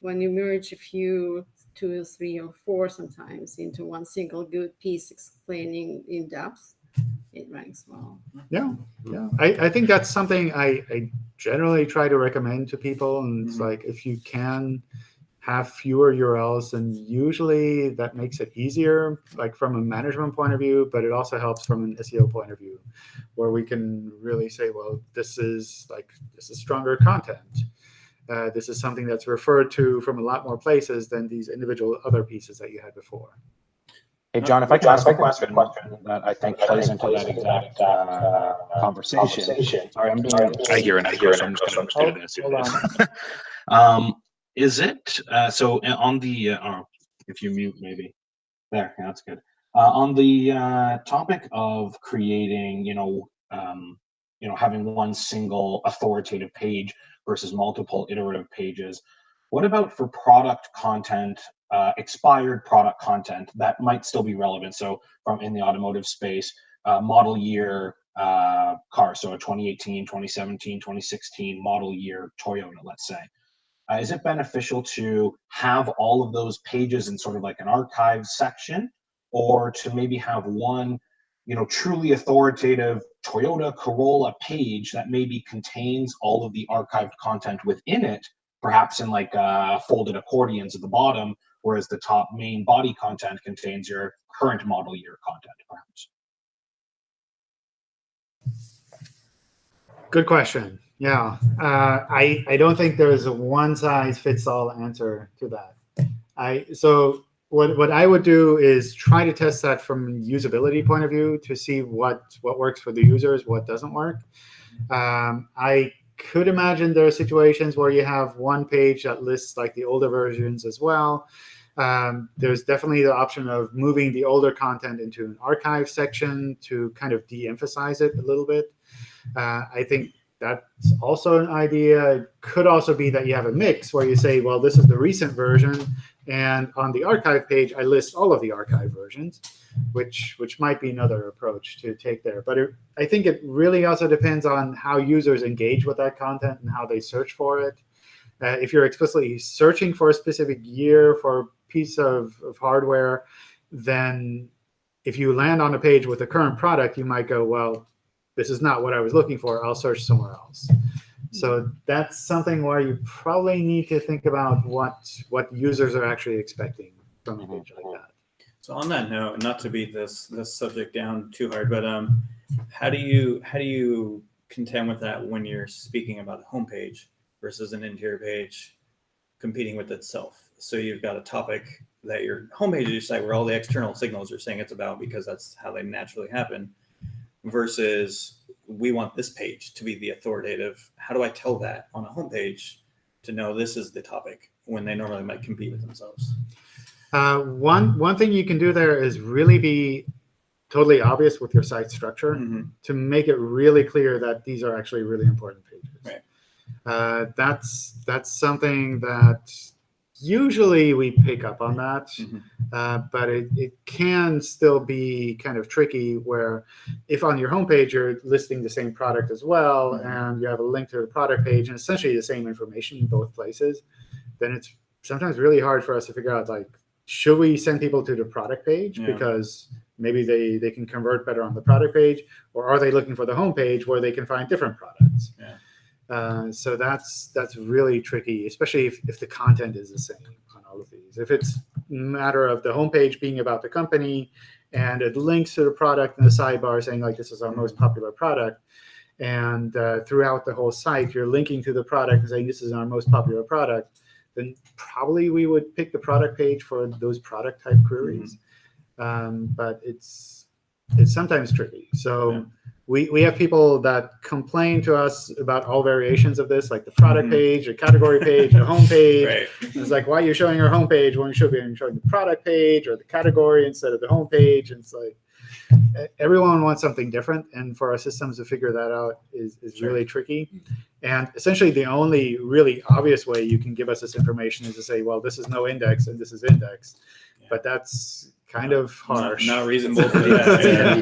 When you merge a few, two or three or four sometimes into one single good piece explaining in depth, it ranks well. Yeah, yeah. I, I think that's something I, I generally try to recommend to people. And it's Mhm. like if you can have fewer URLs, and usually that makes it easier, like from a management point of view, but it also helps from an SEO point of view, where we can really say, well, this is like this is stronger content. Uh, this is something that's referred to from a lot more places than these individual other pieces that you had before. Hey, John, if I could ask a question that I think plays into that exact uh, conversation. Sorry, I'm doing. I hear an echo, so I'm just gonna Hold- do this. hold on. Um, is it, uh, so uh, on the, uh, oh, if you mute maybe, there, yeah, that's good. Uh, on the, uh, topic of creating, you know, um, you know, having one single authoritative page versus multiple iterative pages, what about for product content, uh, expired product content that might still be relevant? So from in the automotive space, uh, model year, uh, car, so a 2018, 2017, 2016 model year Toyota, let's say. Uh, is it beneficial to have all of those pages in sort of like an archive section or to maybe have one you know truly authoritative toyota corolla page that maybe contains all of the archived content within it perhaps in like uh, folded accordions at the bottom whereas the top main body content contains your current model year content perhaps Good question. Yeah, uh, I I don't think there is a one size fits all answer to that. I so what what I would do is try to test that from usability point of view to see what what works for the users, what doesn't work. Um, I could imagine there are situations where you have one page that lists like the older versions as well. Um, there's definitely the option of moving the older content into an archive section to kind of de-emphasize it a little bit. Uh, I think that's also an idea. It could also be that you have a mix where you say, well, this is the recent version, and on the archive page, I list all of the archive versions, which which might be another approach to take there. But it, I think it really also depends on how users engage with that content and how they search for it. Uh, if you're explicitly searching for a specific year for a piece of, of hardware, then if you land on a page with a current product, you might go, well, this is not what I was looking for. I'll search somewhere else. So that's something where you probably need to think about what what users are actually expecting from a page like that. So on that note, not to beat this this subject down too hard, but um, how do you how do you contend with that when you're speaking about a homepage versus an interior page competing with itself? So you've got a topic that your homepage is your site where all the external signals are saying it's about because that's how they naturally happen, versus we want this page to be the authoritative. How do I tell that on a homepage to know this is the topic when they normally might compete with themselves? Uh, one one thing you can do there is really be totally obvious with your site structure Mhm. to make it really clear that these are actually really important pages. Right. Uh, that's that's something that usually we pick up on that, Mhm. uh, but it, it can still be kind of tricky where if on your homepage you're listing the same product as well Mhm. and you have a link to the product page and essentially the same information in both places, then it's sometimes really hard for us to figure out like should we send people to the product page Yeah. because maybe they they can convert better on the product page or are they looking for the homepage where they can find different products Yeah. Uh, so that's that's really tricky especially if, if the content is the same on all of these if it's a matter of the homepage being about the company and it links to the product in the sidebar saying like this is our most popular product and uh, throughout the whole site you're linking to the product and saying this is our most popular product then probably we would pick the product page for those product type queries. Um, but it's it's sometimes tricky. So Yeah. We, we have people that complain to us about all variations of this, like the product Mhm. page, the category page, the home page. Right. It's like, why are you showing your home page when you should be showing the product page or the category instead of the home page? And it's like everyone wants something different, and for our systems to figure that out is, is Sure. really tricky. And essentially, the only really obvious way you can give us this information is to say, well, this is no index and this is index. Yeah. But that's kind of Not, harsh. not reasonable to do. Yeah.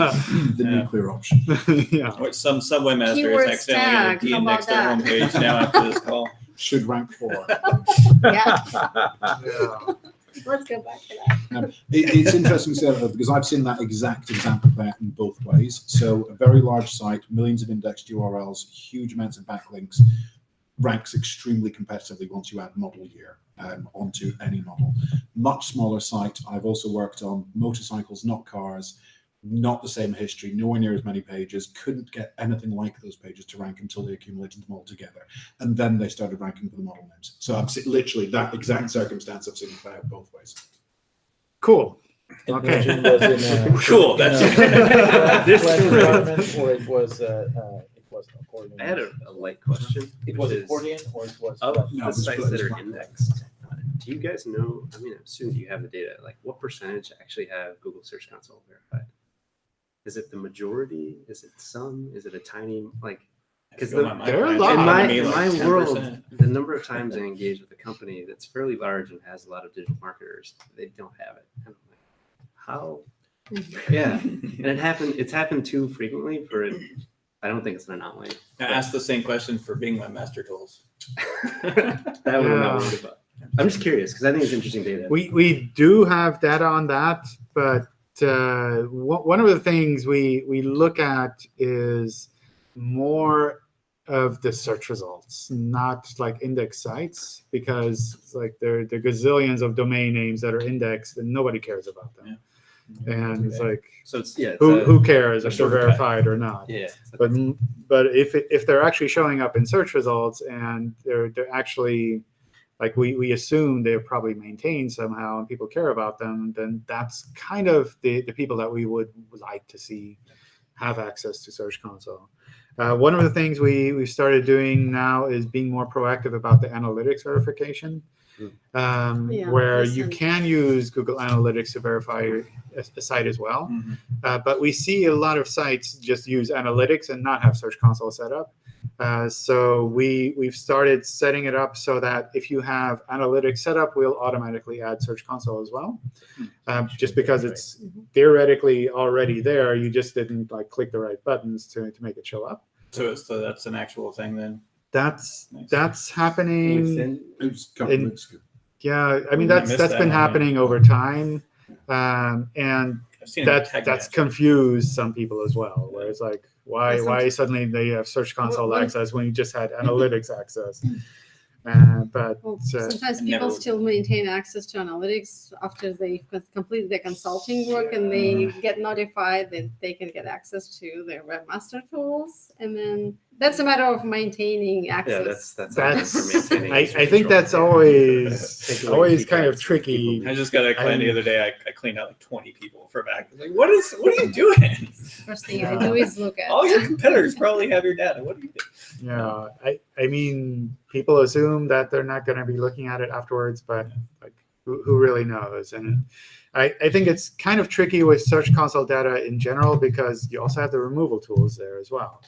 the Yeah. nuclear option. yeah. Or some subway master Keyword is accidentally stack, how de-indexed their homepage now after this call. Should rank four. Yeah, Yeah. let's go back to that. Um, it, it's interesting to say that because I've seen that exact example there in both ways. So a very large site, millions of indexed URLs, huge amounts of backlinks, ranks extremely competitively once you add model year um, onto any model. Much smaller site. I've also worked on motorcycles, not cars. Not the same history, nowhere near as many pages. Couldn't get anything like those pages to rank until they accumulated them all together, and then they started ranking for the model names. So I've seen literally that exact circumstance. I've seen play out both ways. Cool. Okay. Virgin in a- Cool, that's- a This flat is true. environment, Or it was, uh, uh, it was accordion. I had a, a light question. It was is, accordion or it was? Of? No, the sites that are indexed, uh, do you guys know? I mean, I'm assuming you have the data. Like, what percentage actually have Google Search Console verified? Is it the majority? Is it some? Is it a tiny like? Because the, there are a lot. in of my, probably in my world, the number of times I engage with a company that's fairly large and has a lot of digital marketers, they don't have it. And I'm like, how? Yeah, and it happened. It's happened too frequently for it. I don't think it's an anomaly. I asked the same question for Bing Webmaster Tools. that one I'm not Yeah. about. I'm just curious because I think it's interesting data. We we do have data on that, but uh, one one of the things we we look at is more of the search results, not like index sites, because it's like there there are gazillions of domain names that are indexed and nobody cares about them. And it's like so it's yeah. It's who a- who cares if they're verified or not? yeah. but but if if they're actually showing up in search results and they're they're actually like we we assume they're probably maintained somehow and people care about them then that's kind of the the people that we would like to see have access to search console uh, one of the things we we started doing now is being more proactive about the analytics verification um, Yeah, where you can use google analytics to verify a, a site as well Mhm. uh, but we see a lot of sites just use analytics and not have Search Console set up. Uh, so we we've started setting it up so that if you have analytics set up, we'll automatically add Search Console as well. Um, just because it's theoretically already there, you just didn't like click the right buttons to, to make it show up. So, so that's an actual thing then. That's Nice. that's happening. It was a couple of In- Yeah, I mean that's missed that's that been one, yeah. happening over time, um, and I've seen it in that that's Match. confused some people as well. Where it's like, why why suddenly they have Search Console Well, access when you just had analytics access? Uh, but Well, uh, sometimes people never- still maintain access to analytics after they've co- completed their consulting work and they get notified that they can get access to their webmaster tools. And then that's a matter of maintaining Yeah, access. that's that's, a That's- for maintaining I, I think that's always always kind of tricky. I just got a client the I'm- other day. I, I cleaned out like 20 people for back. Like, what is, what are you doing? First thing I do is look at. All your competitors probably have your data. What are you doing? Yeah, I, I mean, people assume that they're not going to be looking at it afterwards, but like, who, who really knows? And I, I think it's kind of tricky with Search Console data in general because you also have the removal tools there as well.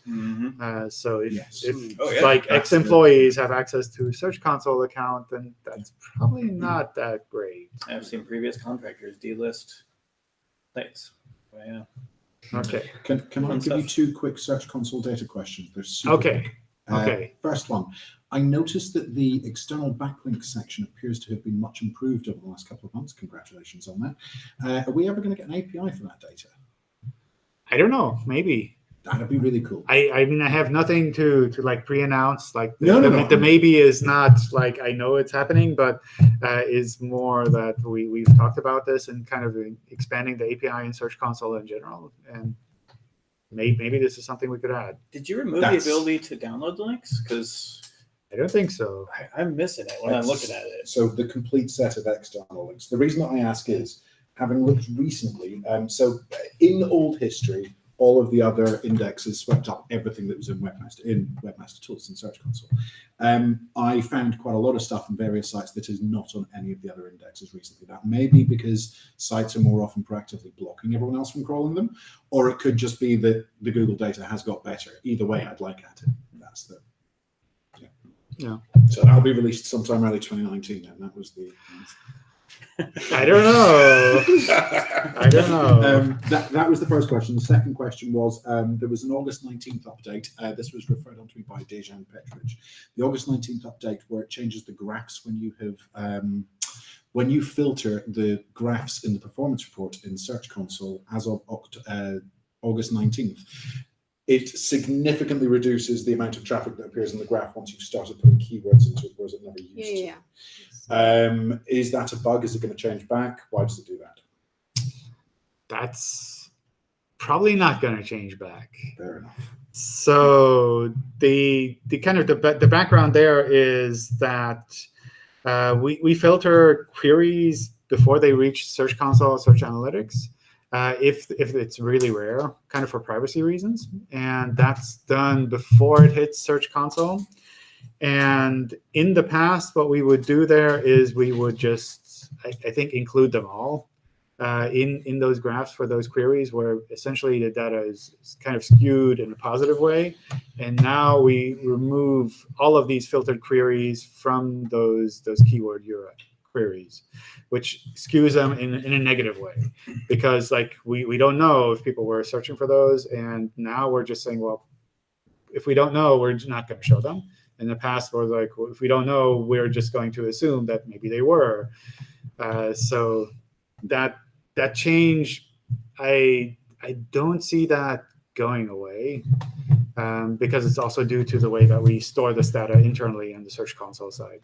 Uh, so if, Yes. if Oh, yeah. like That's ex-employees have access to a Search Console account, then that's probably not that great. I've seen previous contractors delist sites. But yeah. Okay. Can, can I Fun give you two quick Search Console data questions? They're super Okay. quick. Uh, Okay. First one, I noticed that the external backlink section appears to have been much improved over the last couple of months. Congratulations on that. Uh, are we ever going to get an API for that data? I don't know. Maybe. That'd be really cool. I, I mean, I have nothing to to like pre-announce. Like the, No, no, the, no. the maybe is not like I know it's happening, but uh, is more that we we've talked about this and kind of expanding the API in Search Console in general, and maybe maybe this is something we could add. Did you remove That's- the ability to download the links? Because I don't think so. I'm missing it when I'm looking at it. So the complete set of external links. The reason that I ask is, having looked recently, um, so in old history, all of the other indexes swept up everything that was in Webmaster in Webmaster Tools and Search Console. Um, I found quite a lot of stuff on various sites that is not on any of the other indexes recently. That may be because sites are more often proactively blocking everyone else from crawling them, or it could just be that the Google data has got better. Either way, I'd like at it. That's the yeah. Yeah. So that'll be released sometime early 2019, and that was the. I don't know. I don't know. Um, that, that was the first question. The second question was um, there was an August 19th update. Uh, this was referred on to me by Dejan Petrovic. The August 19th update where it changes the graphs when you have um, when you filter the graphs in the performance report in Search Console as of Oct- uh, August 19th. It significantly reduces the amount of traffic that appears in the graph once you've started putting keywords into it, whereas it never used Yeah, to. yeah, yeah. Um, is that a bug? Is it going to change back? Why does it do that? That's probably not going to change back. Fair enough. So the the kind of the the background there is that uh, we we filter queries before they reach Search Console, or Search Analytics, uh, if if it's really rare, kind of for privacy reasons, and that's done before it hits Search Console. And in the past, what we would do there is we would just I, I think include them all uh, in in those graphs for those queries where essentially the data is, is kind of skewed in a positive way. And now we remove all of these filtered queries from those those keyword URL queries which skews them in, in a negative way. Because like we, we don't know if people were searching for those and now we're just saying well if we don't know we're not going to show them. In the past we're like well, if we don't know we're just going to assume that maybe they were. Uh, so that that change i i don't see that going away um, because it's also due to the way that we store this data internally in the search console side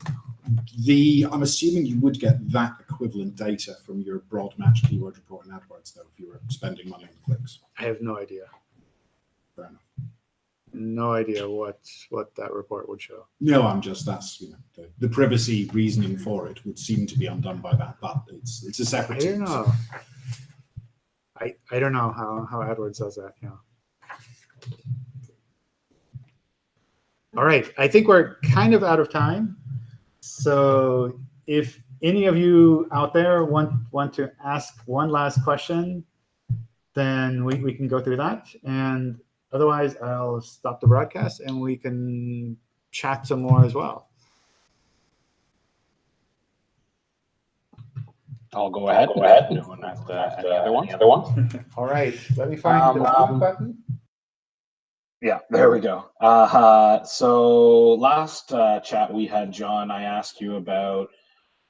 The I'm assuming you would get that equivalent data from your broad match keyword report in AdWords, though, if you were spending money on clicks. i have no idea Fair enough. no idea what what that report would show No, I'm just that's you know the, the privacy reasoning for it would seem to be undone by that, but it's it's a separate. I don't know i i don't know how how adwords does that yeah all right i think we're kind of out of time so if any of you out there want want to ask one last question then we, we can go through that and otherwise, I'll stop the broadcast and we can chat some more as well. I'll go ahead. Go ahead. Doing that, uh, any other one? Other one? All right, let me find Um, the um, button. Yeah, there we go. Uh, so last uh, chat we had, John, I asked you about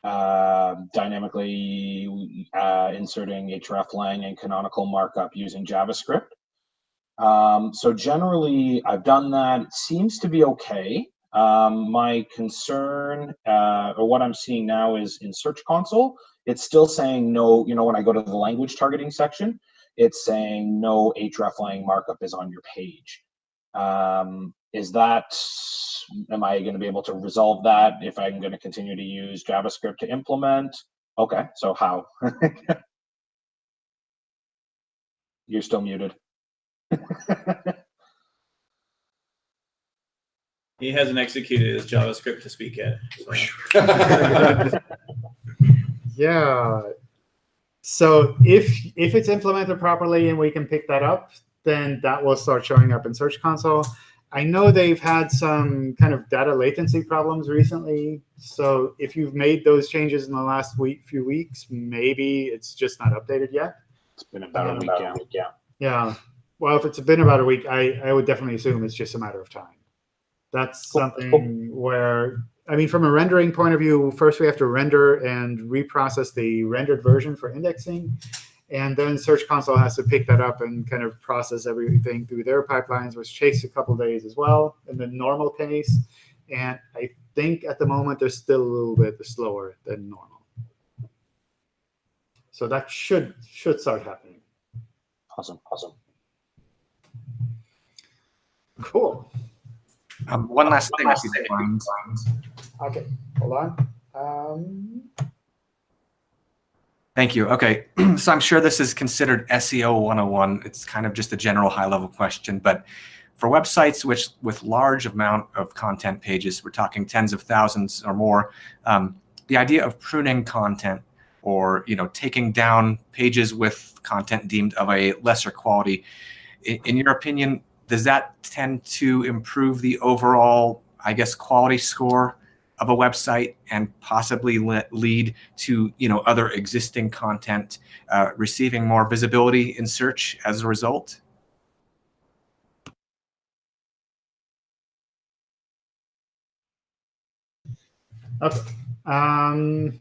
uh, dynamically uh, inserting hreflang and canonical markup using JavaScript. Um, so generally, I've done that. It seems to be okay. Um, my concern, uh, or what I'm seeing now, is in Search Console, it's still saying no. You know, when I go to the language targeting section, it's saying no hreflang markup is on your page. Um, is that, am I going to be able to resolve that if I'm going to continue to use JavaScript to implement? Okay, so how? You're still muted. He hasn't executed his JavaScript to speak yet. so. Yeah. So if if it's implemented properly and we can pick that up, then that will start showing up in Search Console. I know they've had some kind of data latency problems recently. So if you've made those changes in the last week, few weeks, maybe it's just not updated yet. It's been about a week, yeah. yeah. Yeah. Well, if it's been about a week, I, I would definitely assume it's just a matter of time. That's something where, I mean, from a rendering point of view, first we have to render and reprocess the rendered version for indexing. And then Search Console has to pick that up and kind of process everything through their pipelines, which takes a couple days as well in the normal case. And I think at the moment they're still a little bit slower than normal. So that should should start happening. Awesome, awesome. Cool. Um, one last thing, if you don't. Okay, hold on. Um, Thank you. Okay, so I'm sure this is considered SEO 101. It's kind of just a general high-level question, but for websites which with large amount of content pages, we're talking tens of thousands or more, um, the idea of pruning content or you know taking down pages with content deemed of a lesser quality, in, in your opinion, does that tend to improve the overall, I guess, quality score of a website and possibly le lead to you know other existing content uh, receiving more visibility in search as a result? Okay. Um,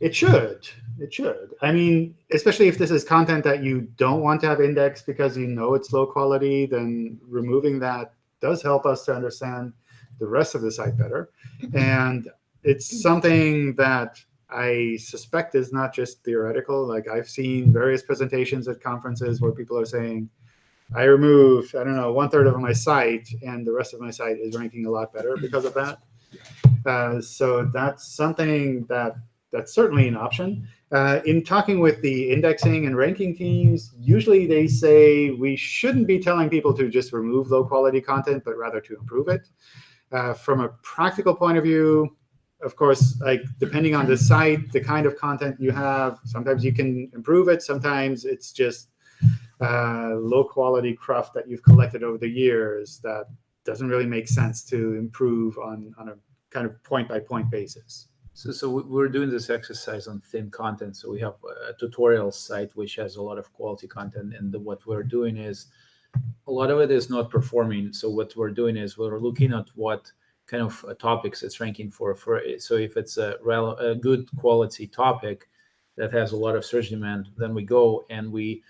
it should. It should. I mean, especially if this is content that you don't want to have indexed because you know it's low quality, then removing that does help us to understand the rest of the site better. And it's something that I suspect is not just theoretical. Like I've seen various presentations at conferences where people are saying, I removed, I don't know, one third of my site, and the rest of my site is ranking a lot better because of that. Uh, so that's something that that's certainly an option. Uh, in talking with the indexing and ranking teams, usually they say we shouldn't be telling people to just remove low quality content, but rather to improve it. Uh, from a practical point of view, of course, like depending on the site, the kind of content you have, sometimes you can improve it. Sometimes it's just uh, low quality cruft that you've collected over the years that doesn't really make sense to improve on, on a kind of point by point basis. So, so we- we're doing this exercise on thin content. So we have a tutorial site which has a lot of quality content, and the, what we're doing is a lot of it is not performing. So what we're doing is we're looking at what kind of uh, topics it's ranking for. For so if it's a, a good quality topic that has a lot of search demand, then we go and we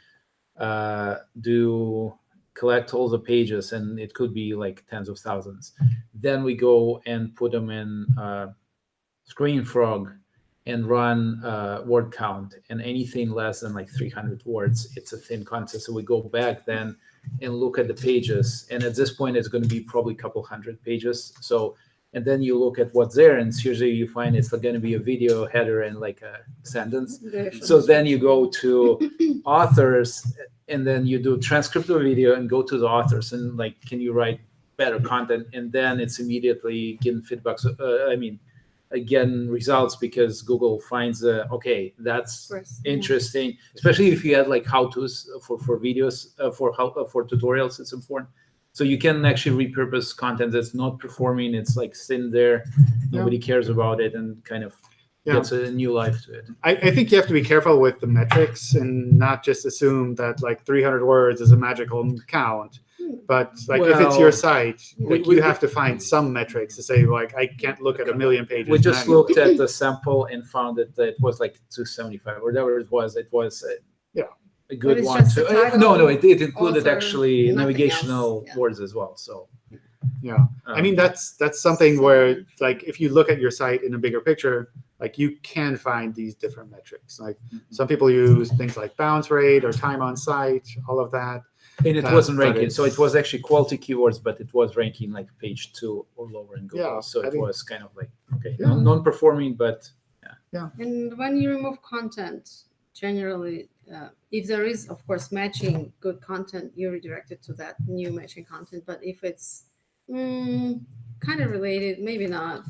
uh, do collect all the pages, and it could be like tens of thousands. Then we go and put them in. Uh, Screaming Frog and run uh, word count and anything less than like 300 words, it's a thin content. So we go back then and look at the pages. And at this point, it's going to be probably a couple hundred pages. So, and then you look at what's there and usually you find it's going to be a video header and like a sentence. So then you go to authors and then you do transcript of video and go to the authors and like, can you write better content? And then it's immediately getting feedback. So, uh, I mean, again results because Google finds uh, okay that's First, yeah. interesting, especially if you had like how tos for for videos uh, for how uh, for tutorials. It's important. So you can actually repurpose content that's not performing. It's like sitting there, nobody cares about it, and kind of Yeah. gets a new life to it. I, I think you have to be careful with the metrics and not just assume that like 300 words is a magical count. But like if it's your site, we- like we- you have to find some metrics to say like I can't look at a million pages. We just manually. looked at the sample and found that it was like 275 or whatever it was. It was a, Yeah. a good one. To, uh, no, no, it, it included author, actually navigational yeah. words as well. So Yeah. I mean um, that's that's something where like if you look at your site in a bigger picture, like you can find these different metrics. Like Mm-hmm. some people use things like bounce rate or time on site, all of that. And it wasn't ranking. So it was actually quality keywords, but it was ranking like page two or lower in Google. Yeah, so I it think- was kind of like okay, Yeah. non performing, but yeah. And when you remove content, generally, uh, if there is, of course, matching good content, you redirect it to that new matching content. But if it's mm, kind of related, maybe not.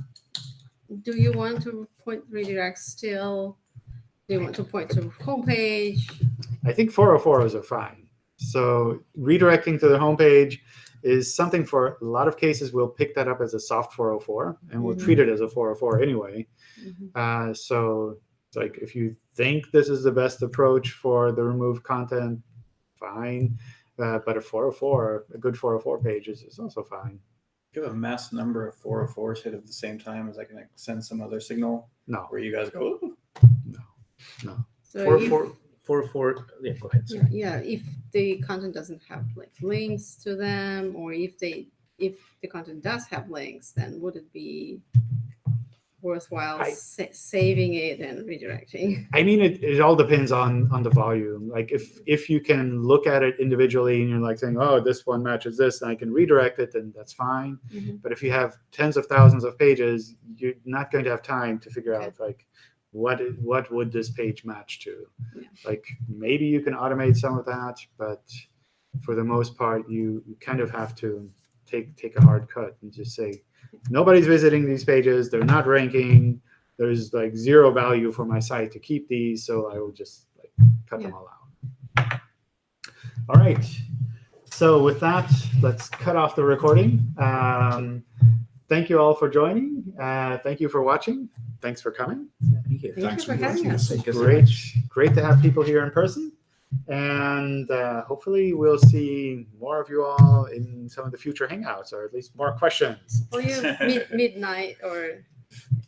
Do you want to point redirect still? Do you want to point to homepage? I think 404s are fine. So redirecting to the homepage is something for a lot of cases we'll pick that up as a soft 404, and we'll mm -hmm. treat it as a 404 anyway. Mm -hmm. uh, so like if you think this is the best approach for the remove content, fine. Uh, but a 404, a good 404 page is, is also fine. If you have a mass number of 404s hit at the same time, is that going to send some other signal? No. Where you guys go, Ooh. no, no. So 404 for for yeah go ahead sorry. yeah, if the content doesn't have like links to them or if they if the content does have links then would it be worthwhile I, sa saving it and redirecting i mean it, it all depends on on the volume like if if you can look at it individually and you're like saying oh this one matches this and i can redirect it then that's fine mm -hmm. but if you have tens of thousands of pages you're not going to have time to figure okay. out like what what would this page match to. Yeah. Like maybe you can automate some of that, but for the most part, you, you kind of have to take take a hard cut and just say nobody's visiting these pages. They're not ranking. There's like zero value for my site to keep these, so I will just like cut them all out. All right. So with that, let's cut off the recording. Um, thank you all for joining. Uh, thank you for watching. Thanks for coming. Thank you. Thank Thanks you for for having us. us. Thank you so Great, great to have people here in person. And uh, hopefully we'll see more of you all in some of the future hangouts, or at least more questions. Or you mid- midnight or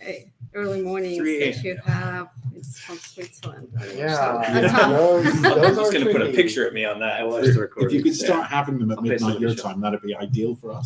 uh, early mornings 3 that you have. It's from Switzerland. I Yeah, it. That's how- those, I'm just going to put a picture of me on that. I watched the If you could start having them at I'll midnight your time, that'd be ideal for us.